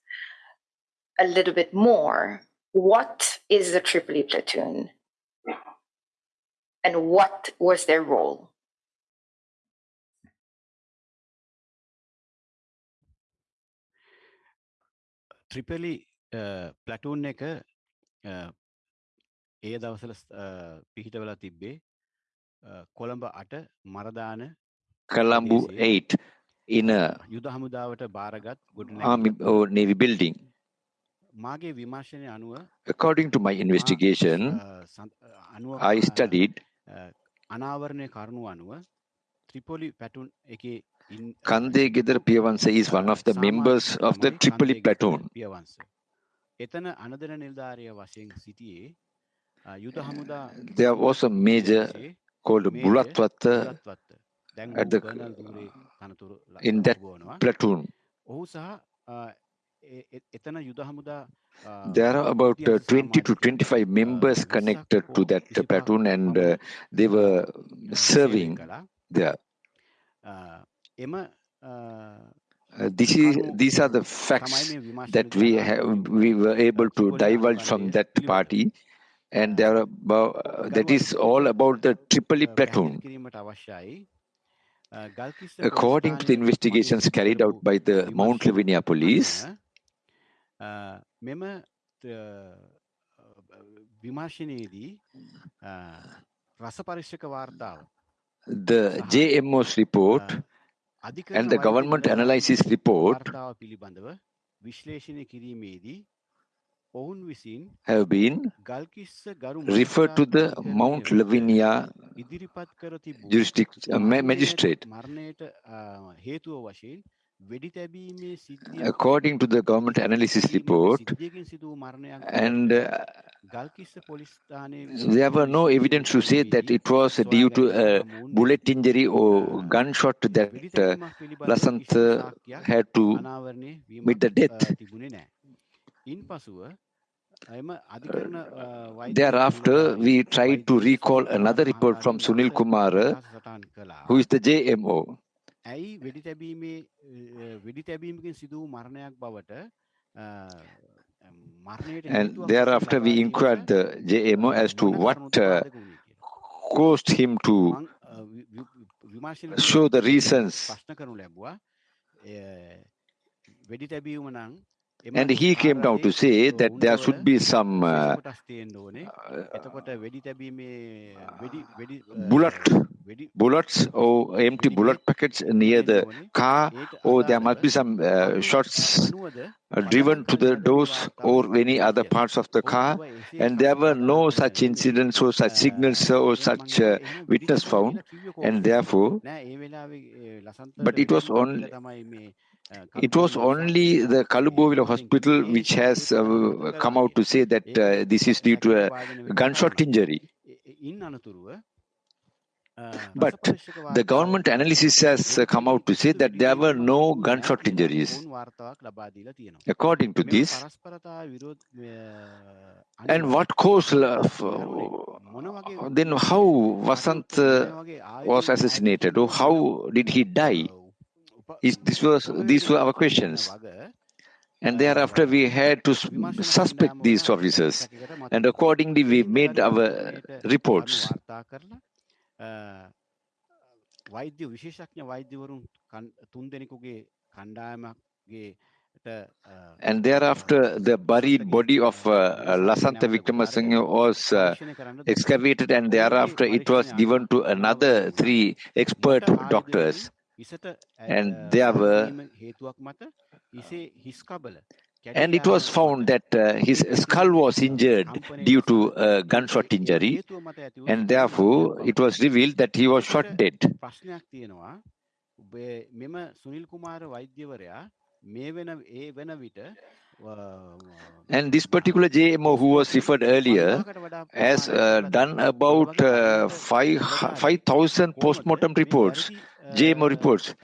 a little bit more what is the Tripoli platoon and what was their role? ත්‍රිපලි ප්ලටූන් එක අ, ඒ දවසල පිහිටවලා තිබ්බේ අ, කොළඹ අට Maradana Colombo ප්‍රදේශයේ 8 in a යුද හමුදාවට භාරගත් army ගොඩනැගිල්ලක්. or navy building. මාගේ විමර්ශනය අනුව According to my මා, investigation, අ, සඳ- අ, අනුව I අ, studied අ, අනාවරණය කරුණු අනුව ත්‍රිපොලි පැටුන් එකේ ඉන් අ, Kande Gedar Piyavansa is one of the members of the Tripoli platoon. පියවන්ස. එතන අනදන නිල්ධාරය වශයෙන් සිටියේ අ, යුද හමුදා There was a major ප්‍රදේශයේ called Bulathwatte at the, in that platoon. There are about uh, 20 to 25 members connected to that uh, platoon and uh, they were serving there. Uh, this is, these are the facts that we, have, we were able to divulge from that party and there are about, uh, that is all about the Tripoli platoon. According to the investigations carried out by the Mount Lavinia police, the JMO's report and the government analysis report have been referred to the Mount Lavinia uh, magistrate. According to the government analysis report, and uh, there were no evidence to say that it was due to a uh, bullet injury or gunshot that uh, Lasanth had to meet the death. Uh, thereafter, we tried to recall another report from Sunil Kumar, who is the JMO. And thereafter, we inquired the JMO as to what uh, caused him to show the reasons. And he came down to say that there should be some uh, uh, uh, bullet. Bullets or empty bullet packets near the car, or oh, there must be some uh, shots uh, driven to the doors or any other parts of the car. And there were no such incidents or such signals or such uh, witness found, and therefore, but it was only uh, it was only the Kalubowila hospital which has uh, come out to say that uh, this is due to a gunshot injury. But the government analysis has come out to say that there were no gunshot injuries. According to this, and what caused uh, then how Vasant uh, was assassinated or how did he die? this was these were our questions and thereafter we had to suspect these officers and accordingly we made our reports and thereafter, the buried body of uh, Lasantha Vikramasinghe was uh, excavated, and thereafter, it was given to another three expert doctors and there were ah. and it was found that uh, his skull was injured due to uh, gunshot injury. and therefore it was revealed that he was shot dead. and this particular JMO who was referred earlier has uh, done about uh, 5,000 5, postmortem reports. JMO reports,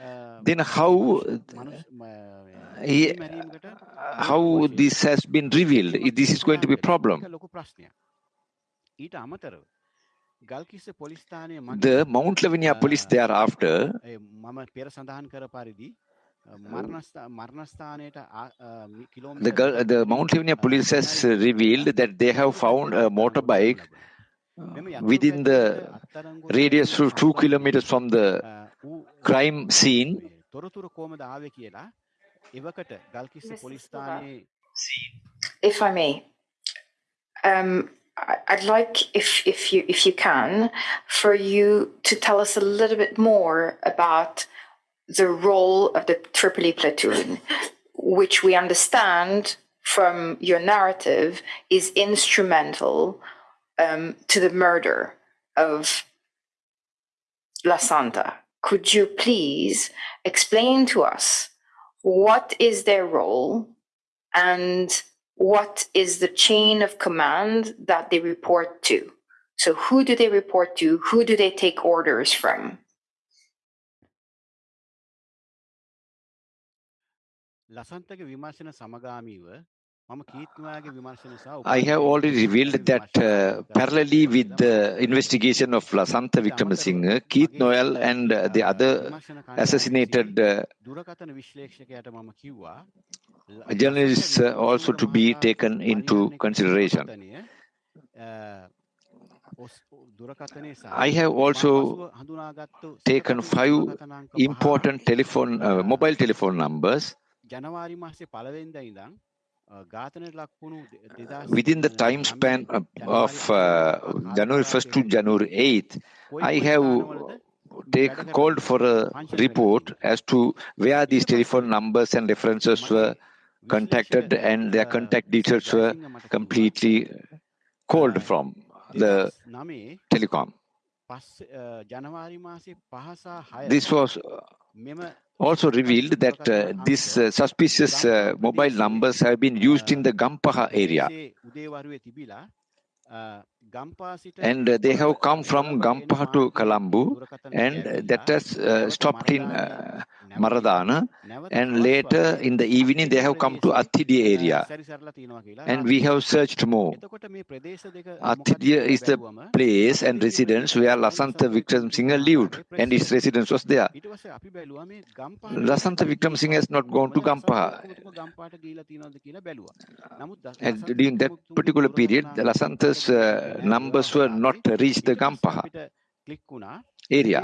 then how he, how this has been revealed? This is going to be a problem. The Mount Lavinia police thereafter the, the Mount Lavinia police has revealed that they have found a motorbike within the radius of two kilometers from the crime scene. If I may, um, I'd like, if if you if you can, for you to tell us a little bit more about the role of the Tripoli platoon, which we understand from your narrative is instrumental um, to the murder of Lasantha. Could you please explain to us what is their role and what is the chain of command that they report to? So who do they report to? Who do they take orders from? Lasantha Vimasana I have already revealed that uh, parallelly with the investigation of Lasantha Wickramasinghe, Keith Noyahr and uh, the other assassinated uh, journalists uh, also to be taken into consideration. I have also taken five important telephone, uh, mobile telephone numbers Uh, within the time span of, of uh, January 1st to January 8th, I have take called for a report as to where these telephone numbers and references were contacted and their contact details were completely called from the telecom. This was also revealed that uh, these uh, suspicious uh, mobile numbers have been used in the Gampaha area. And they have come from Gampaha to Kalambu, and that has uh, stopped in uh, Maradana. And later in the evening, they have come to Attidiya area. And we have searched more. Attidiya is the place and residence where Lasantha Wickramasinghe lived, and his residence was there. Lasantha Wickramasinghe has not gone to Gampaha. And during that particular period, Lasantha's uh, numbers were not reached the Gampaha area.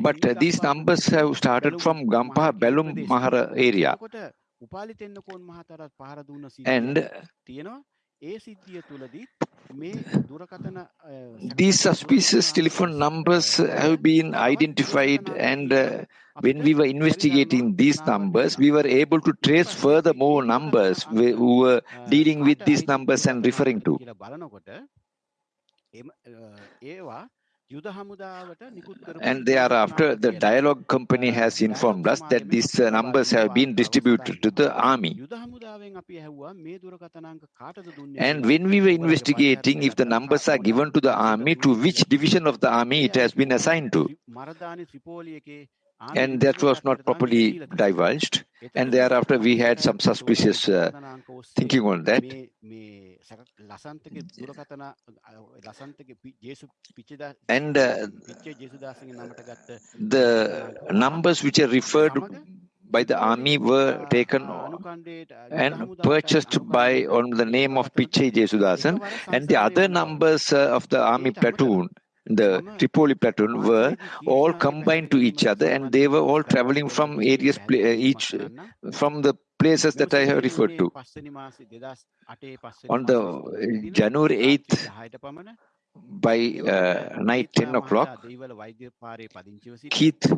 But these numbers have started from Gampaha Belum Mahara area. And these suspicious telephone numbers have been identified and uh, when we were investigating these numbers, we were able to trace further more numbers who were dealing with these numbers and referring to. And thereafter, the Dialog company has informed us that these uh, numbers have been distributed to the army. And when we were investigating if the numbers are given to the army, to which division of the army it has been assigned to. And that was not properly divulged. And thereafter, we had some suspicious uh, thinking on that. And uh, the numbers which are referred by the army were taken and purchased by on the name of Pichai Jesudasan and the other numbers uh, of the army platoon the Tripoli platoon were all combined to each other and they were all traveling from areas uh, each uh, from the places that I have referred to. On the uh, January 8th, by uh, night 10 o'clock, Keith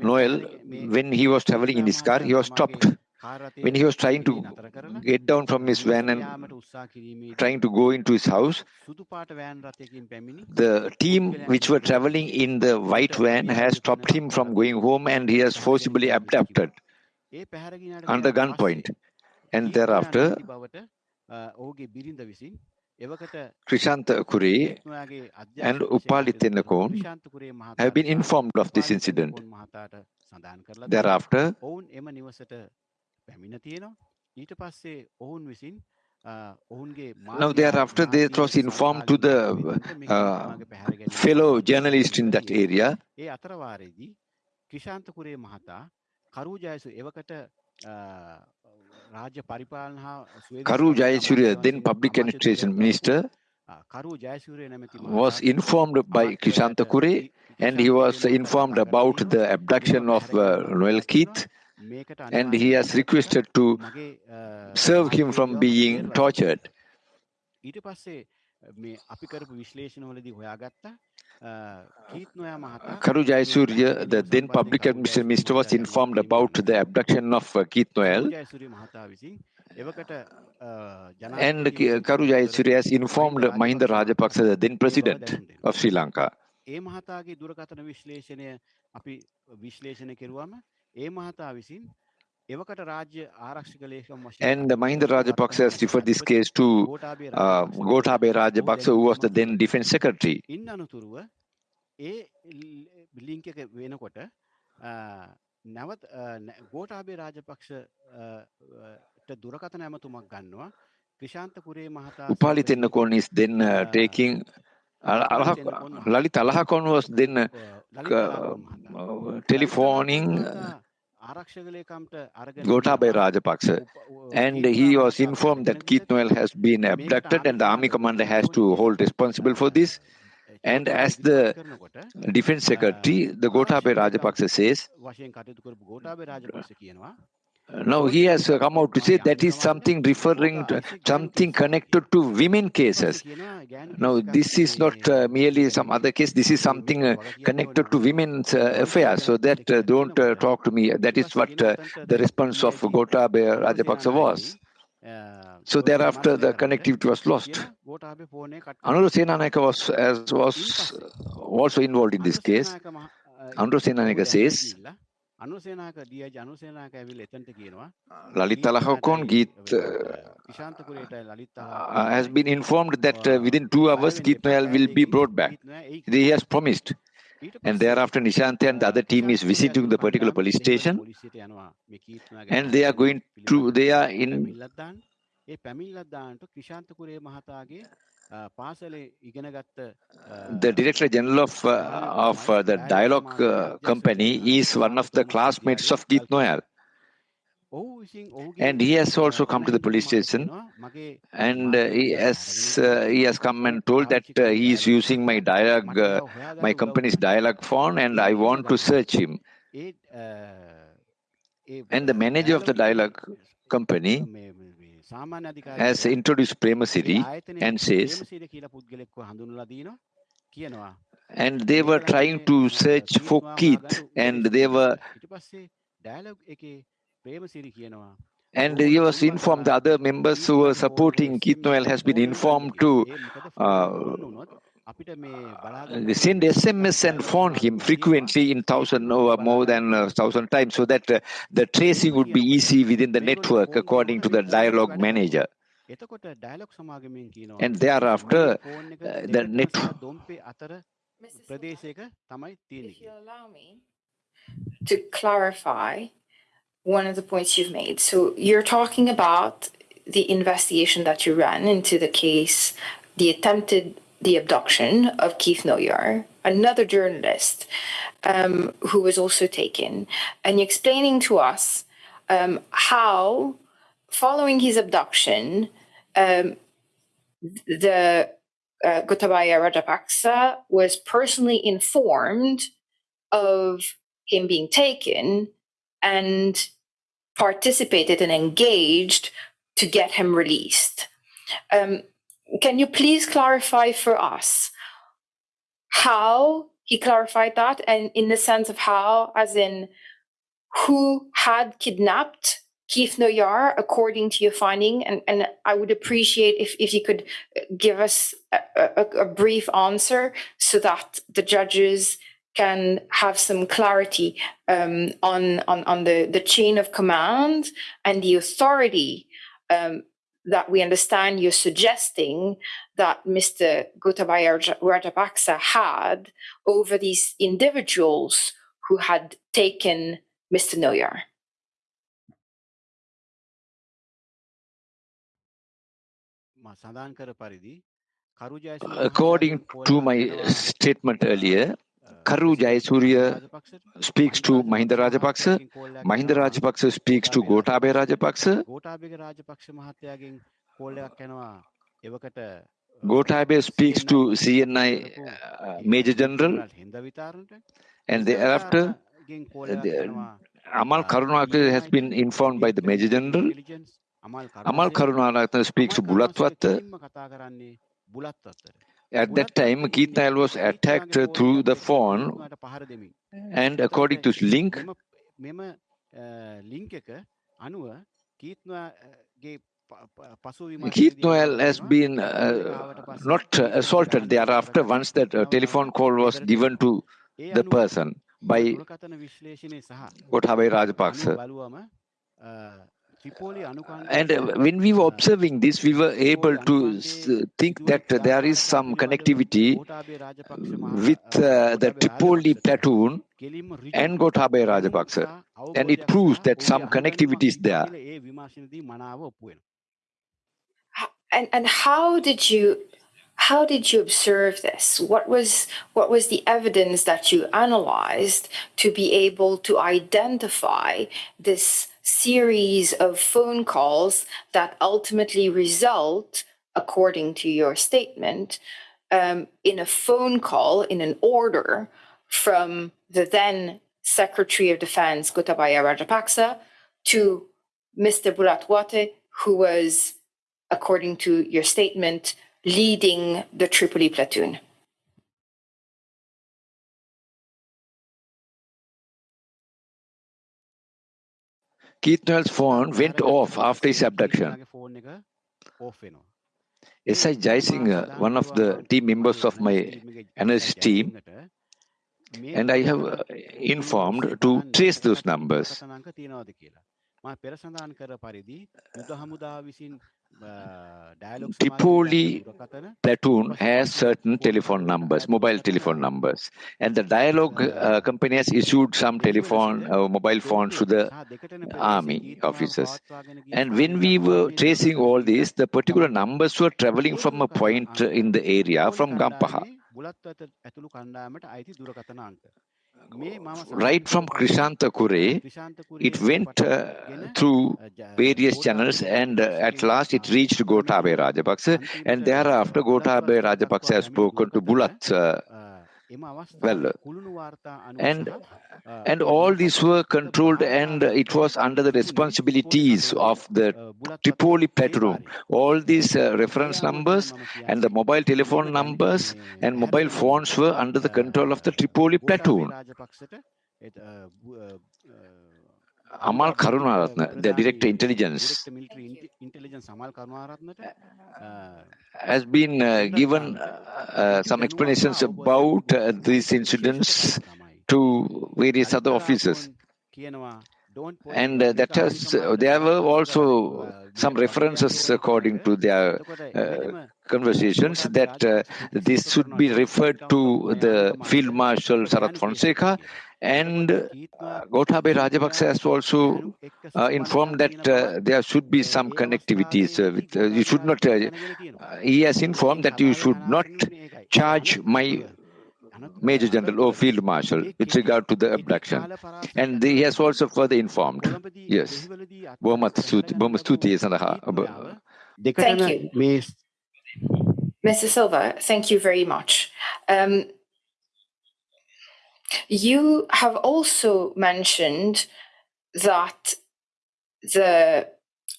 Noel, when he was traveling in his car, he was stopped. When he was trying to get down from his van and trying to go into his house, the team which were traveling in the white van has stopped him from going home and he has forcibly abducted under gunpoint. And thereafter, Krishantha Cooray and Upali Tennakoon have been informed of this incident. Thereafter, now thereafter they was informed to the uh, fellow journalist in that area. Karu Jayasuriya, then public administration minister, was informed by Krishantha Cooray and he was informed about the abduction of uh, Noel Keith and he has requested to serve him from being tortured. Karu Jayasuriya, the then public administration minister, was informed about the abduction of uh, Keith Noel. And Karu Jayasuriya has informed Mahinda Rajapaksa, the then president of Sri Lanka. ඒ මහතා විසින් And the Mahinda Rajapaksa has referred this case to uh, Gotabe Rajapaksa, who was the then defense secretary. නැවත් Gotabaya රාජපක්ෂට දුරකථන ඇමතුමක් ගන්නවා ක්‍රිෂාන්ත පුරේ මහතා Upali Tennakoon is then uh, taking Lalit Alahakoon was then uh, uh, telephoning Gotabaya Rajapaksa and he was informed that Keith Noel has been abducted and the army commander has to hold responsible for this. And as the defense secretary, the Gotabaya Rajapaksa says, now he has come out to say that is something referring to something connected to women cases. Now this is not uh, merely some other case. This is something uh, connected to women's uh, affairs. So that uh, don't uh, talk to me. That is what uh, the response of Gotabaya Rajapaksa was. So thereafter, the connectivity was lost. Anura Senanayake was, as, was also involved in this case. Anura Senanayake says, Lalit Alahakoon Keith uh, has been informed that uh, within two hours Noel will be brought back. He has promised. And thereafter, Nishante and the other team is visiting the particular police station, and they are going to, they are in. The Director General of, uh, of uh, the Dialog uh, Company is one of the classmates of Keith Noel. And he has also come to the police station. And uh, he has uh, he has come and told that uh, he is using my Dialog uh, my company's Dialog phone and I want to search him. And the manager of the Dialog company has introduced Premasiri and says and they were trying to search for Keith and they were and he was informed the other members who were supporting Keith Noel has been informed to uh, send SMS and phone him frequently in thousand or more than a thousand times so that uh, the tracing would be easy within the network according to the Dialog manager. And thereafter, uh, the network. If you allow me to clarify one of the points you've made. So you're talking about the investigation that you ran into the case, the attempted the abduction of Keith Noyahr, another journalist um, who was also taken, and explaining to us um, how, following his abduction, um, the uh, Gotabaya Rajapaksa was personally informed of him being taken and participated and engaged to get him released. Um, can you please clarify for us how he clarified that and in the sense of how, as in who had kidnapped Keith Noyahr according to your finding? And, and I would appreciate if, if you could give us a, a, a brief answer so that the judges can have some clarity um, on, on, on the, the chain of command and the authority um, that we understand you're suggesting that Mr. Gotabaya Rajapaksa had over these individuals who had taken Mr. Noyahr. According to my statement earlier, Karu Jayasuriya speaks to Mahinda Rajapaksa, Mahinda Rajapaksa speaks to Gotabaya Rajapaksa, Gotabaya speaks to CNI uh, Major General, and thereafter, the, Amal Karunakaran has been informed by the Major General. Amal Karunakaran speaks to Bulatwatta. At that time, Keith Nile was attacked through the phone, and according to link, Keith Noel has been uh, not assaulted thereafter once that uh, telephone call was given to the person by Gotabaya Rajapaksa. And uh, when we were observing this, we were able to uh, think that there is some connectivity with uh, the Tripoli platoon and Gotabaya Rajapaksa. And it proves that some connectivity is there. And, and how did you how did you observe this? What was what was the evidence that you analyzed to be able to identify this series of phone calls that ultimately result, according to your statement, um, in a phone call in an order from the then Secretary of Defense Gotabaya Rajapaksa to Mr. Bulathwatte, who was, according to your statement, leading the Tripoli platoon. Keith Noel's phone went off after his abduction. S.I. Jaisingh, one of the team members of my analysis team, and I have uh, informed to trace those numbers. Tripoli platoon has certain telephone numbers, mobile telephone numbers, and the Dialog uh, company has issued some telephone, uh, mobile phones to the army officers. And when we were tracing all this, the particular numbers were traveling from a point in the area from Gampaha. Right from Krishantha Cooray, it went uh, through various channels and uh, at last it reached Gotabe Rajapaksa and thereafter Gotabe Rajapaksa has spoken to Bulat uh, well uh, and and all these were controlled and it was under the responsibilities of the Tripoli platoon all these uh, reference numbers and the mobile telephone numbers and mobile phones were under the control of the Tripoli platoon Amal Karunaratne, the director intelligence, has been uh, given uh, some explanations about uh, these incidents to various other officers. And uh, that has, there were also some references according to their uh, conversations that uh, this should be referred to the Field Marshal Sarath Fonseka and uh, Gotabaya Rajapaksa has also uh, informed that uh, there should be some connectivities. Uh, with, uh, you should not. Uh, he has informed that you should not charge my Major General or Field Marshal with regard to the abduction. And he has also further informed. Yes. Thank you. Mr. Silva, thank you very much. Um, you have also mentioned that the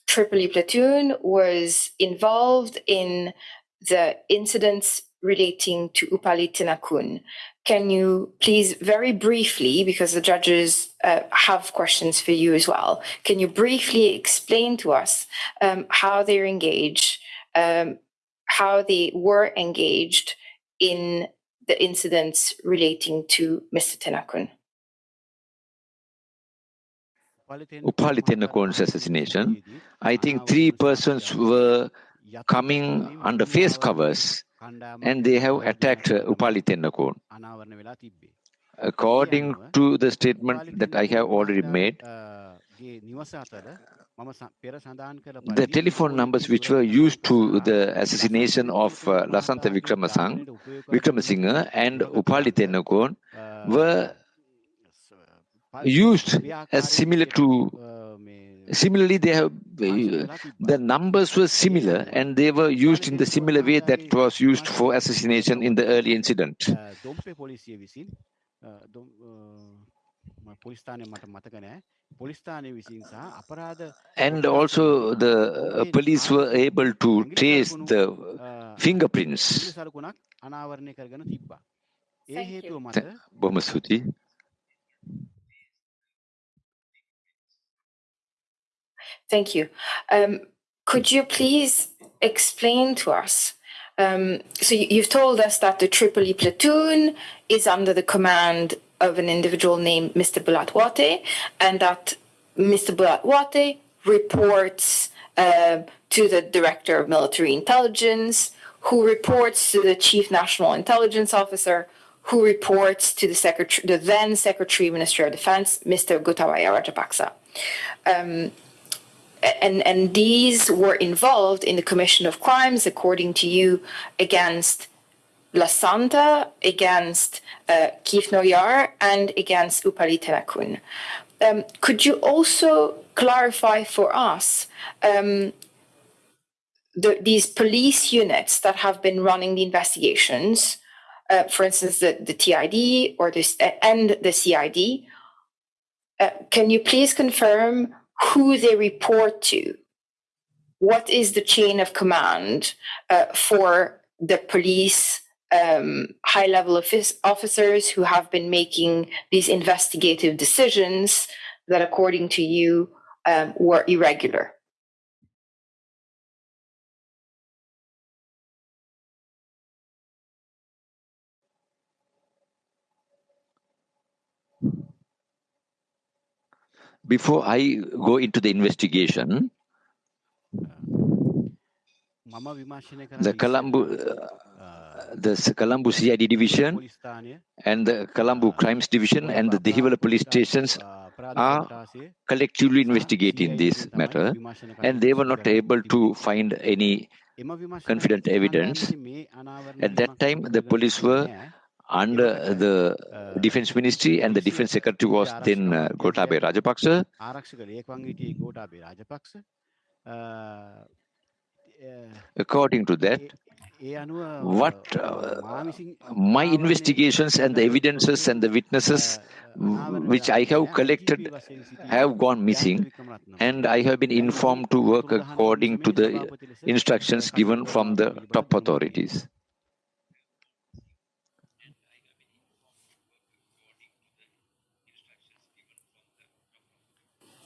Tripoli platoon was involved in the incidents relating to Upali Tennakoon. Can you please, very briefly, because the judges uh, have questions for you as well, can you briefly explain to us um, how they're engaged, um, how they were engaged in the incidents relating to Mr. Tennakoon? Upali Tennakoon's assassination, I think three persons were coming under face covers and they have attacked Upali Tennakoon. According to the statement that I have already made, the telephone numbers which were used to the assassination of uh, Lasantha Vikramasang, Vikramasinghe and Upali Tennakoon were used as similar to similarly they have uh, the numbers were similar and they were used in the similar way that was used for assassination in the early incident and also the uh, police were able to trace the fingerprints. Thank you. Thank Um, could you please explain to us? Um, so you've told us that the Tripoli platoon is under the command of an individual named Mr. Bulathwatte, and that Mr. Bulathwatte reports uh, to the Director of Military Intelligence, who reports to the Chief National Intelligence Officer, who reports to the, secretary, the then Secretary Minister of Defense, Mr. Gotabaya Rajapaksa. Um, and, and these were involved in the commission of crimes, according to you, against Lasantha, against uh, Keith Noyahr, and against Upali Tennakoon. Um, could you also clarify for us um, the, these police units that have been running the investigations, uh, for instance, the, the TID or this and the CID? Uh, can you please confirm who they report to? What is the chain of command uh, for the police um, high level office officers who have been making these investigative decisions that, according to you, um, were irregular? Before I go into the investigation, the Colombo, uh, the Colombo CID division and the Colombo Crimes Division and the Dehiwala police stations are collectively investigating this matter and they were not able to find any confident evidence. At that time, the police were under the Defense Ministry and the Defense Secretary was then uh, Gotabe Rajapaksa. According to that, what uh, my investigations and the evidences and the witnesses which I have collected have gone missing and I have been informed to work according to the instructions given from the top authorities.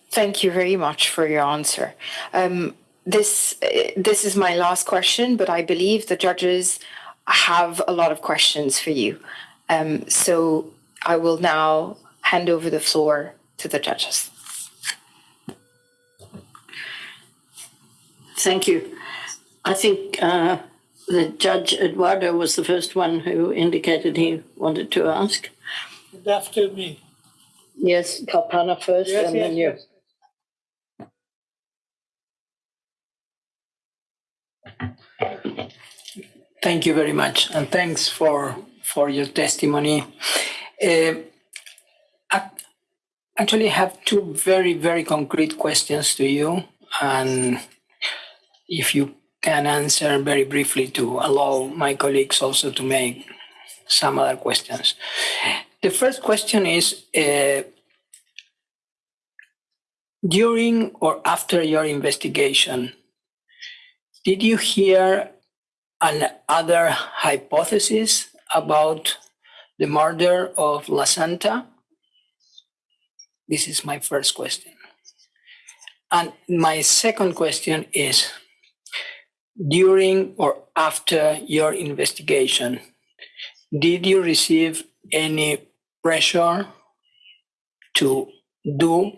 Thank you very much for your answer. Um, this this is my last question, but I believe the judges have a lot of questions for you. Um, so I will now hand over the floor to the judges. Thank you. I think uh, the judge Eduardo was the first one who indicated he wanted to ask. After me. Yes, Kalpana first, Yes, and yes, then you. yes. Thank you very much, and thanks for for your testimony. Uh, I actually have two very very concrete questions to you, and if you can answer very briefly to allow my colleagues also to make some other questions. The first question is. Uh, during or after your investigation, did you hear another hypothesis about the murder of Lasantha? This is my first question. And my second question is during or after your investigation, did you receive any pressure to do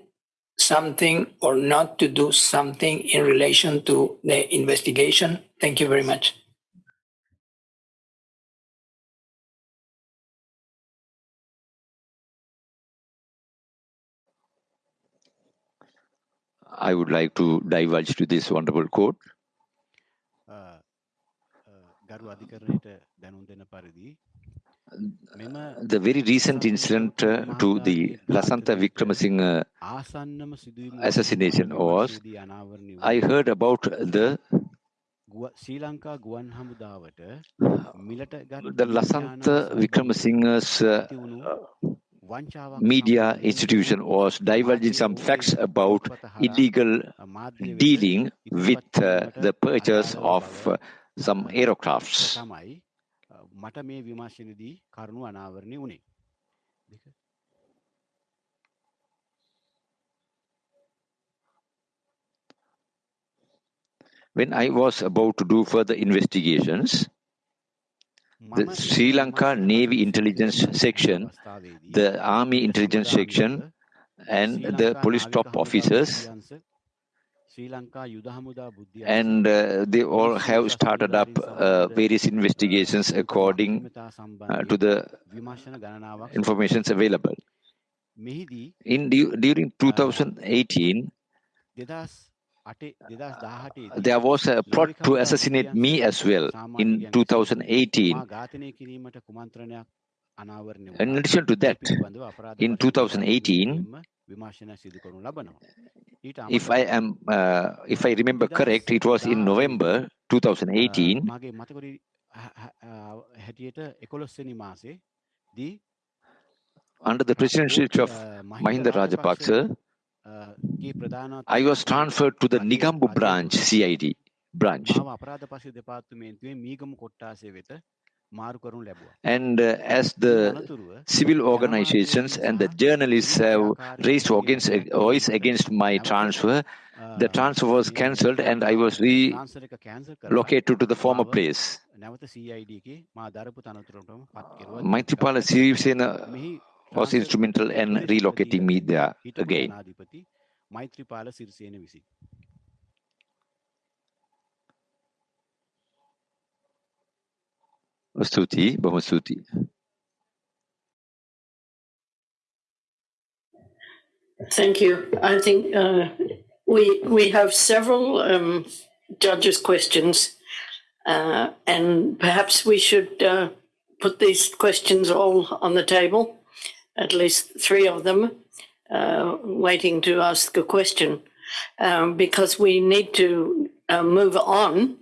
something or not to do something in relation to the investigation? Thank you very much. I would like to divulge to this wonderful quote. ගරු අධිකරණයට දැනුම් දෙන පරිදි the very recent incident uh, to the Lasantha Vikramasinghe assassination was, I heard about the Sri Lanka the Lasantha Vikramasinghe's uh, media institution was divulging some facts about illegal dealing with uh, the purchase of uh, some aircrafts. තමයි අ, මට මේ විමර්ශනදී කරුණු අනාවරණය වුණේ. දෙක. When I was about to do further investigations, the මම Sri ඒ Lanka විමර්ශන Navy පරිදි Intelligence කරන Section, අවස්ථාවේදී the Army Intelligence හමුදා Section, මිලට and Sri the Lanka police නාවික top හමුදා officers අධ්‍යන්ස and uh, they all have started up uh, various investigations according uh, to the information available. In during 2018, there was a plot to assassinate me as well in 2018. In addition to that, in 2018, if I am, uh, if I remember correct, it was in November 2018. Under the presidency of Mahinda Rajapaksa, I was transferred to the Negombo branch, CID branch. And uh, as the civil organizations and the journalists have raised against, voice against my transfer, the transfer was cancelled and I was relocated to the former place. Maithripala Sirisena was instrumental in relocating me there again. Thank you. I think uh, we we have several um, judges' questions, uh, and perhaps we should uh, put these questions all on the table, at least three of them, uh, waiting to ask a question, um, because we need to uh, move on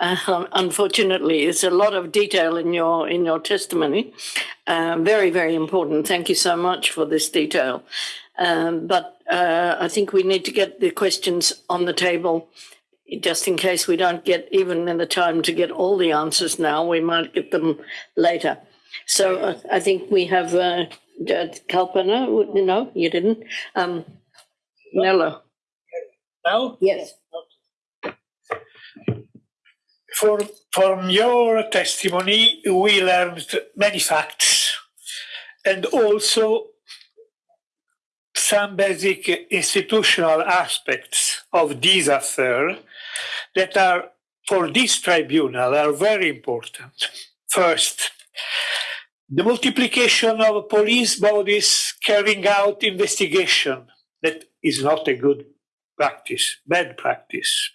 uh, unfortunately, it's a lot of detail in your in your testimony. Uh, very, very important. Thank you so much for this detail. Um, but uh, I think we need to get the questions on the table, just in case we don't get even in the time to get all the answers now. We might get them later. So uh, I think we have uh, Kalpana. No, you didn't. Um, Nello. No. Yes for, from your testimony, we learned many facts and also some basic institutional aspects of this affair that are, for this tribunal, are very important. First, the multiplication of police bodies carrying out investigation. That is not a good practice, bad practice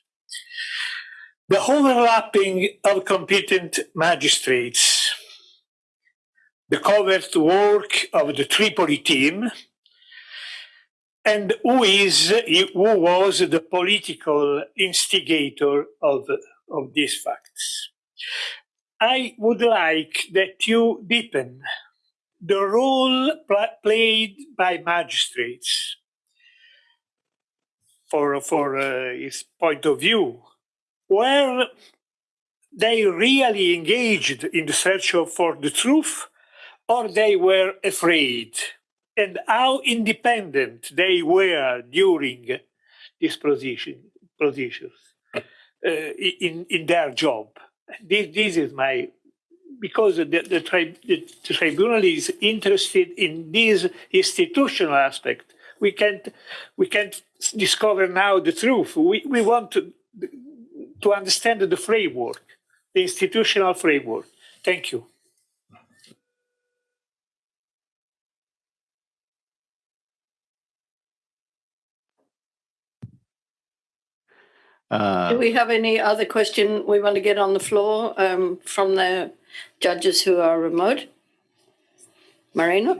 the overlapping of competent magistrates, the covert work of the Tripoli team, and who is who was the political instigator of, of these facts. I would like that you deepen the role played by magistrates for, for uh, his point of view were they really engaged in the search for the truth or they were afraid and how independent they were during these position, positions uh, in, in their job. This, this is my, because the, the, tri, the, tribunal is interested in this institutional aspect. We can't, we can't discover now the truth. We, we want to, to understand the framework, the institutional framework. Thank you. Uh, Do we have any other question we want to get on the floor um, from the judges who are remote? Marina?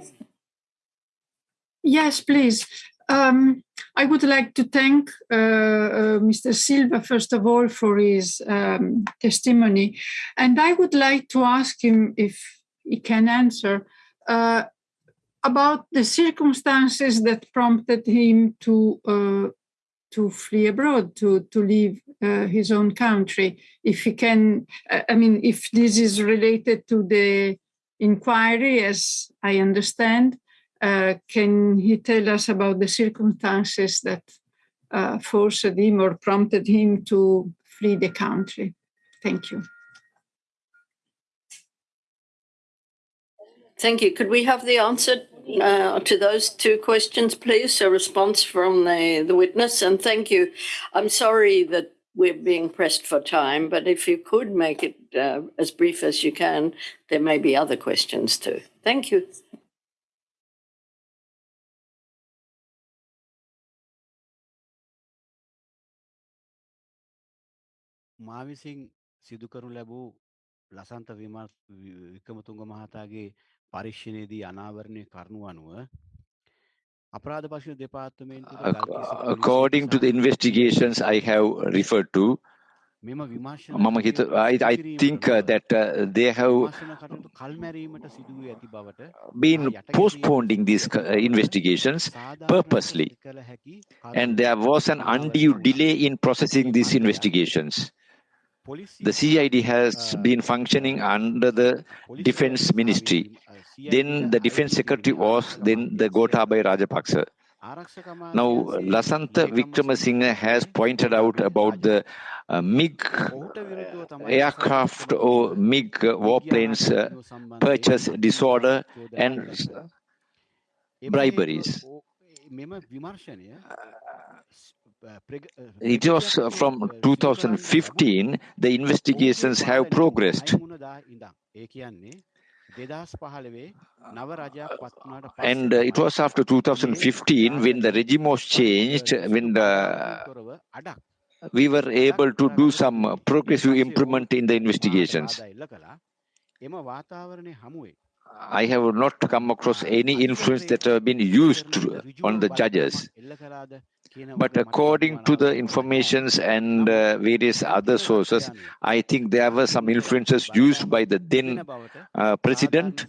Yes, please. Um, I would like to thank uh, uh, Mr. Silva, first of all, for his um, testimony. And I would like to ask him if he can answer uh, about the circumstances that prompted him to uh, to flee abroad, to to leave uh, his own country. If he can, I mean, if this is related to the inquiry, as I understand, uh, can he tell us about the circumstances that uh, forced him or prompted him to flee the country? Thank you. Thank you. Could we have the answer uh, to those two questions, please? A response from the, the witness, and thank you. I'm sorry that we're being pressed for time, but if you could make it uh, as brief as you can, there may be other questions too. Thank you. මා විසින් සිදු කරනු ලැබූ ලසන්ත වික්‍රමතුංග මහතාගේ පරීක්ෂණයේදී අනාවරණය කරනු අනුව අපරාධ පශු දෙපාර්තමේන්තුවට according to the investigations I have referred to මම හිත I, I think uh, that uh, they have been postponing these uh, investigations purposely and there was an undue delay in processing these investigations the CID has been functioning under the defense ministry. Then the defense secretary was then the Gotabaya Rajapaksa. Now, Lasantha Vikramasinghe has pointed out about the uh, MiG aircraft or MiG warplanes uh, purchase disorder and briberies. It was uh, from 2015 the investigations have progressed. Uh, uh, and uh, it was after 2015 when the regime was changed, when the, we were able to do some progressive improvement in the investigations. I have not come across any influence that have been used on the judges. But according to the informations and uh, various other sources, I think there were some influences used by the then uh, uh president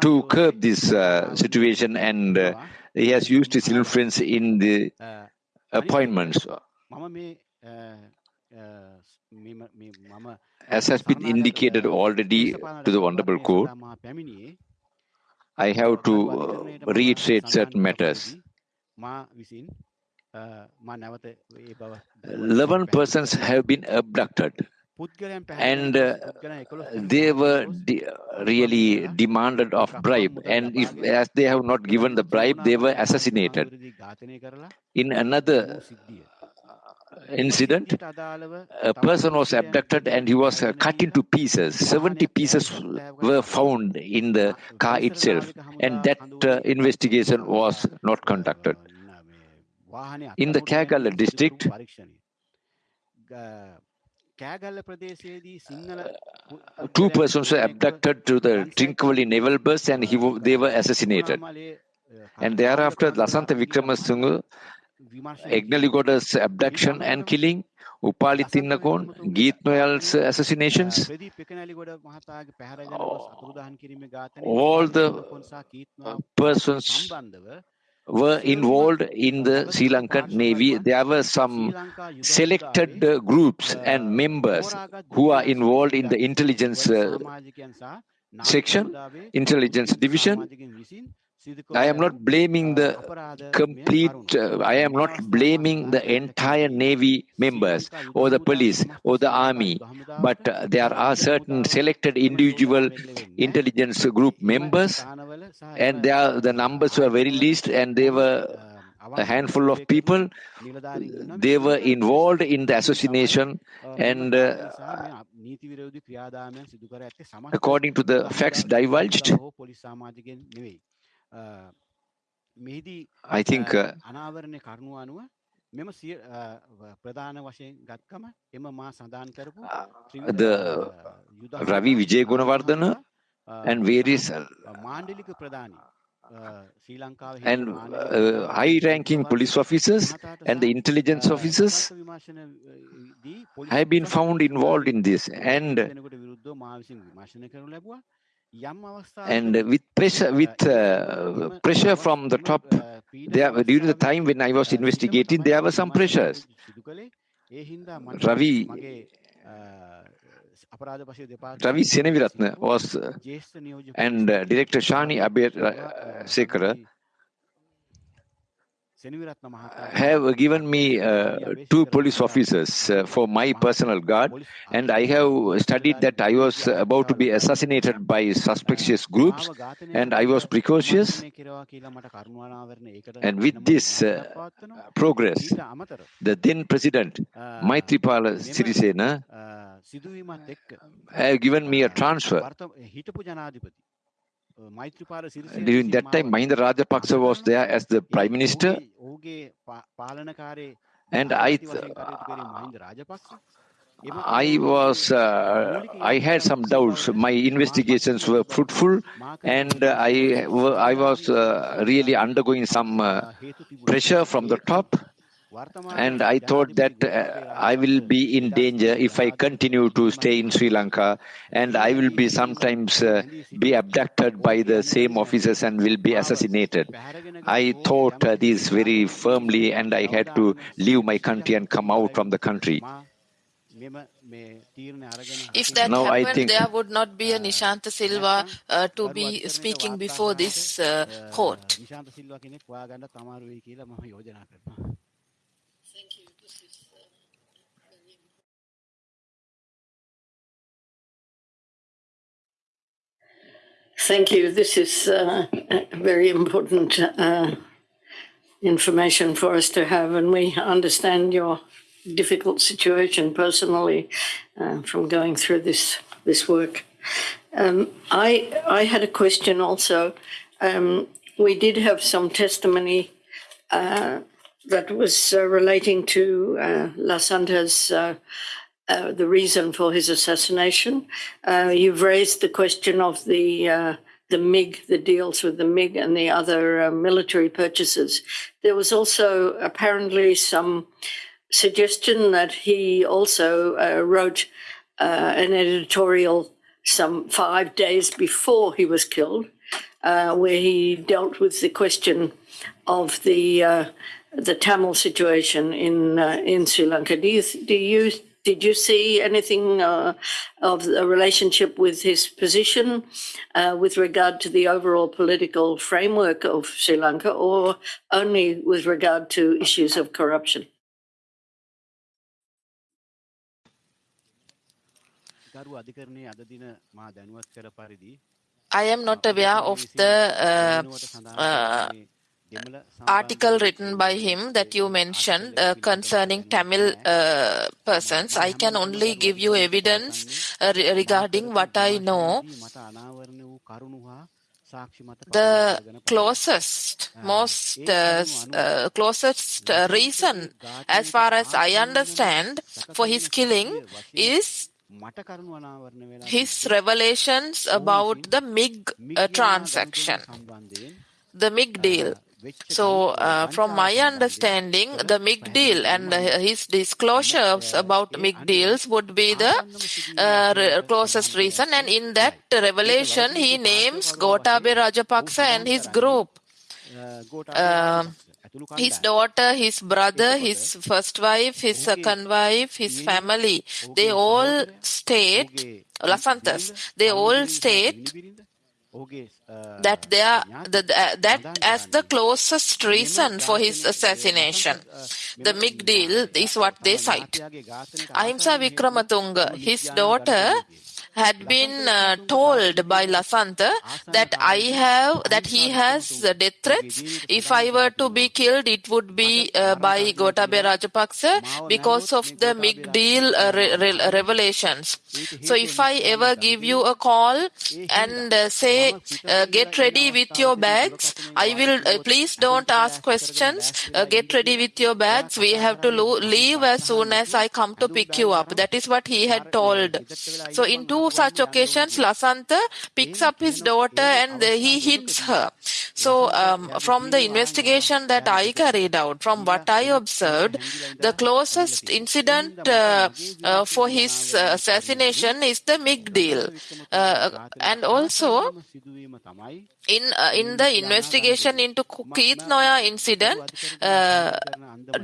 to curb this uh, situation and uh, he has used his influence in the uh, appointments. As has been indicated already to the Honorable Court, I have to uh, reiterate certain matters. 11 persons have been abducted. And uh, they were de really demanded of bribe. And if as they have not given the bribe they were assassinated. In another incident. A person was abducted and he was uh, cut into pieces. 70 pieces were found in the car itself. And that uh, investigation was not conducted. In the Kegalle district, two persons were abducted to the Trincomalee naval base and he, they were assassinated. And thereafter, Lasantha Vikramasinghe acknowledged abduction and killing, Upali Tennakoon, Keith Noyahr's assassinations, all the persons were involved in the Sri Lankan Navy. There were some selected uh, groups and members who are involved in the intelligence uh, section, intelligence division. I am not blaming the complete, uh, I am not blaming the entire Navy members or the police or the army, but uh, there are certain selected individual intelligence group members and they are, the numbers were very least and they were a handful of people. They were involved in the assassination and uh, according to the facts divulged, I think uh, the Ravi Wijegunawardena and various and uh, high-ranking police officers and the intelligence officers have been found involved in this and and with pressure with uh, pressure from the top there during the time when i was investigating there were some pressures ravi Ravi Seneviratne was uh, and uh, director Shani Abir uh, Sekara have given me uh, two police officers uh, for my personal guard, and I have studied that I was about to be assassinated by suspicious groups, and I was precautious. And with this uh, progress, the then president, Maithripala Sirisena, have given me a transfer. During that time, Mahinda Rajapaksa was there as the prime minister, and I, I was, uh, I had some doubts. My investigations were fruitful, and I, I was uh, really undergoing some uh, pressure from the top. And I thought that uh, I will be in danger if I continue to stay in Sri Lanka, and I will be sometimes uh, be abducted by the same officers and will be assassinated. I thought uh, this very firmly, and I had to leave my country and come out from the country. If that Now I happened, think- there would not be a Nishantha Silva uh, to be speaking before this uh, court. Thank you. This is uh, very important uh, information for us to have, and we understand your difficult situation personally uh, from going through this this work. Um, I I had a question also. Um, we did have some testimony uh, that was uh, relating to uh, Lasantha's. Uh, the reason for his assassination. Uh, you've raised the question of the uh, the MiG, the deals with the MiG and the other uh, military purchases. There was also apparently some suggestion that he also uh, wrote uh, an editorial some five days before he was killed, where he dealt with the question of the the Tamil situation in in Sri Lanka. Do you do you did you see anything uh, of a relationship with his position uh, with regard to the overall political framework of Sri Lanka, or only with regard to issues of corruption? I am not aware of the uh, uh, article written by him that you mentioned uh, concerning Tamil uh, persons. I can only give you evidence uh, re- regarding what I know. The closest, most uh, uh, closest uh, reason, as far as I understand, for his killing is his revelations about the MiG uh, transaction, the MiG deal. So, uh, from my understanding, the MiG and uh, his disclosures about MiG would be the uh, closest reason. And in that revelation, he names Gotabaya Rajapaksa and his group. Uh, his daughter, his brother, his first wife, his second wife, his family, they all state, Lasantha's, they all state that they are the, the- that as the closest reason for his assassination. The MiG deal is what they cite. Ahimsa Wickrematunge, his daughter had been uh, told by Lasantha that I have that he has uh, death threats. If I were to be killed, it would be uh, by Gotabaya Rajapaksa because of the MiG deal uh, re- re- revelations. So if I ever give you a call and uh, say, uh, get ready with your bags, I will, please don't ask questions, get ready with your bags. We have to lo- leave as soon as I come to pick you up. That is what he had told. So in two such occasions, Lasantha picks up his daughter and he hits her. So um, from the investigation that I carried out, from what I observed, the closest incident uh, uh, for his assassination is the MiG deal. Uh, and also, in uh, in the investigation into Keith Noyahr incident, uh,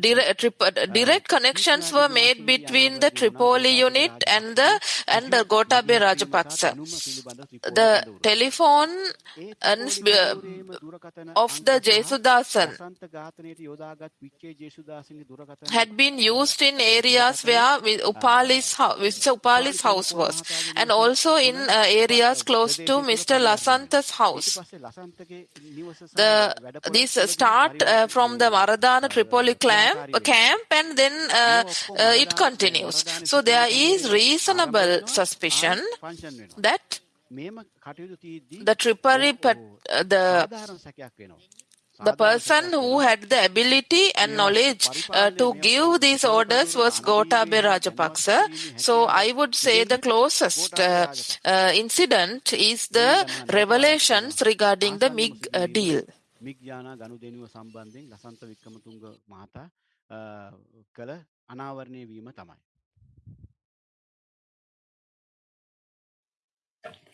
direct, direct connections were made between the Tripoli unit and the and the Gotabaya Rajapaksa. The telephone of the Jesudasan had been used in areas where Upali's, Mr. Upali's house was and also in uh, areas close to Mr. Lasantha's house. The, these start uh, from the Maradana Tripoli camp, camp and then uh, uh, it continues. So there is reasonable suspicion that the Tripoli, uh, the the person who had the ability and knowledge uh, to give these orders was Gotabaya Rajapaksa. So I would say the closest uh, uh, incident is the revelations regarding the MIG uh, deal.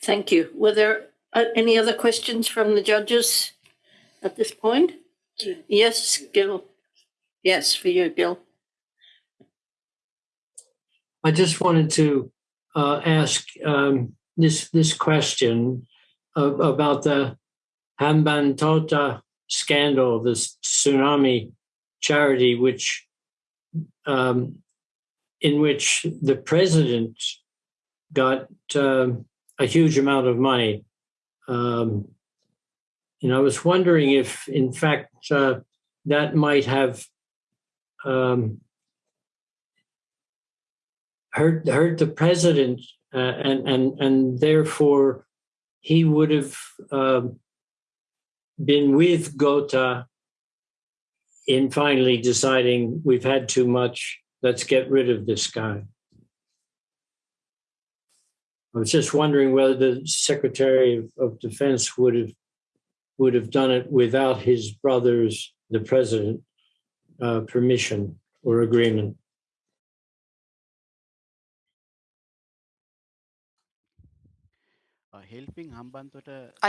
Thank you. Were there uh, any other questions from the judges? At this point? Yes, Gil. Yes, for you, Gil. I just wanted to uh, ask um, this this question of, about the Hambantota scandal, this tsunami charity, which um, in which the president got um, a huge amount of money. Um, and I was wondering if, in fact, uh, that might have um, hurt hurt the president, uh, and and and therefore he would have um, been with Gota in finally deciding we've had too much. Let's get rid of this guy. I was just wondering whether the Secretary of, of Defense would have would have done it without his brother's, the president, uh, permission or agreement.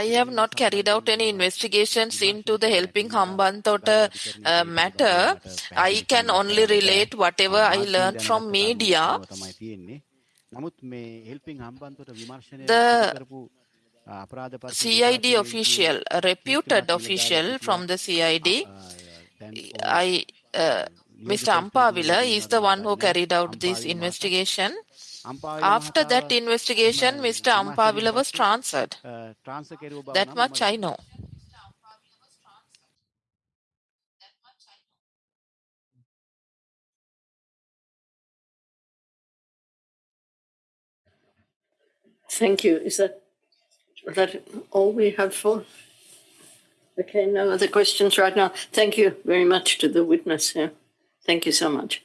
I have not carried out any investigations into the helping Hambantota uh, matter. I can only relate whatever I learned from media. The CID official, a reputed official from the CID, I, uh, Mr. Ampavila is the one who carried out this investigation. After that investigation, Mr. Ampavila was transferred. That much I know. Thank you. Is that is that all we have for? Okay, no other questions right now. Thank you very much to the witness here. Thank you so much.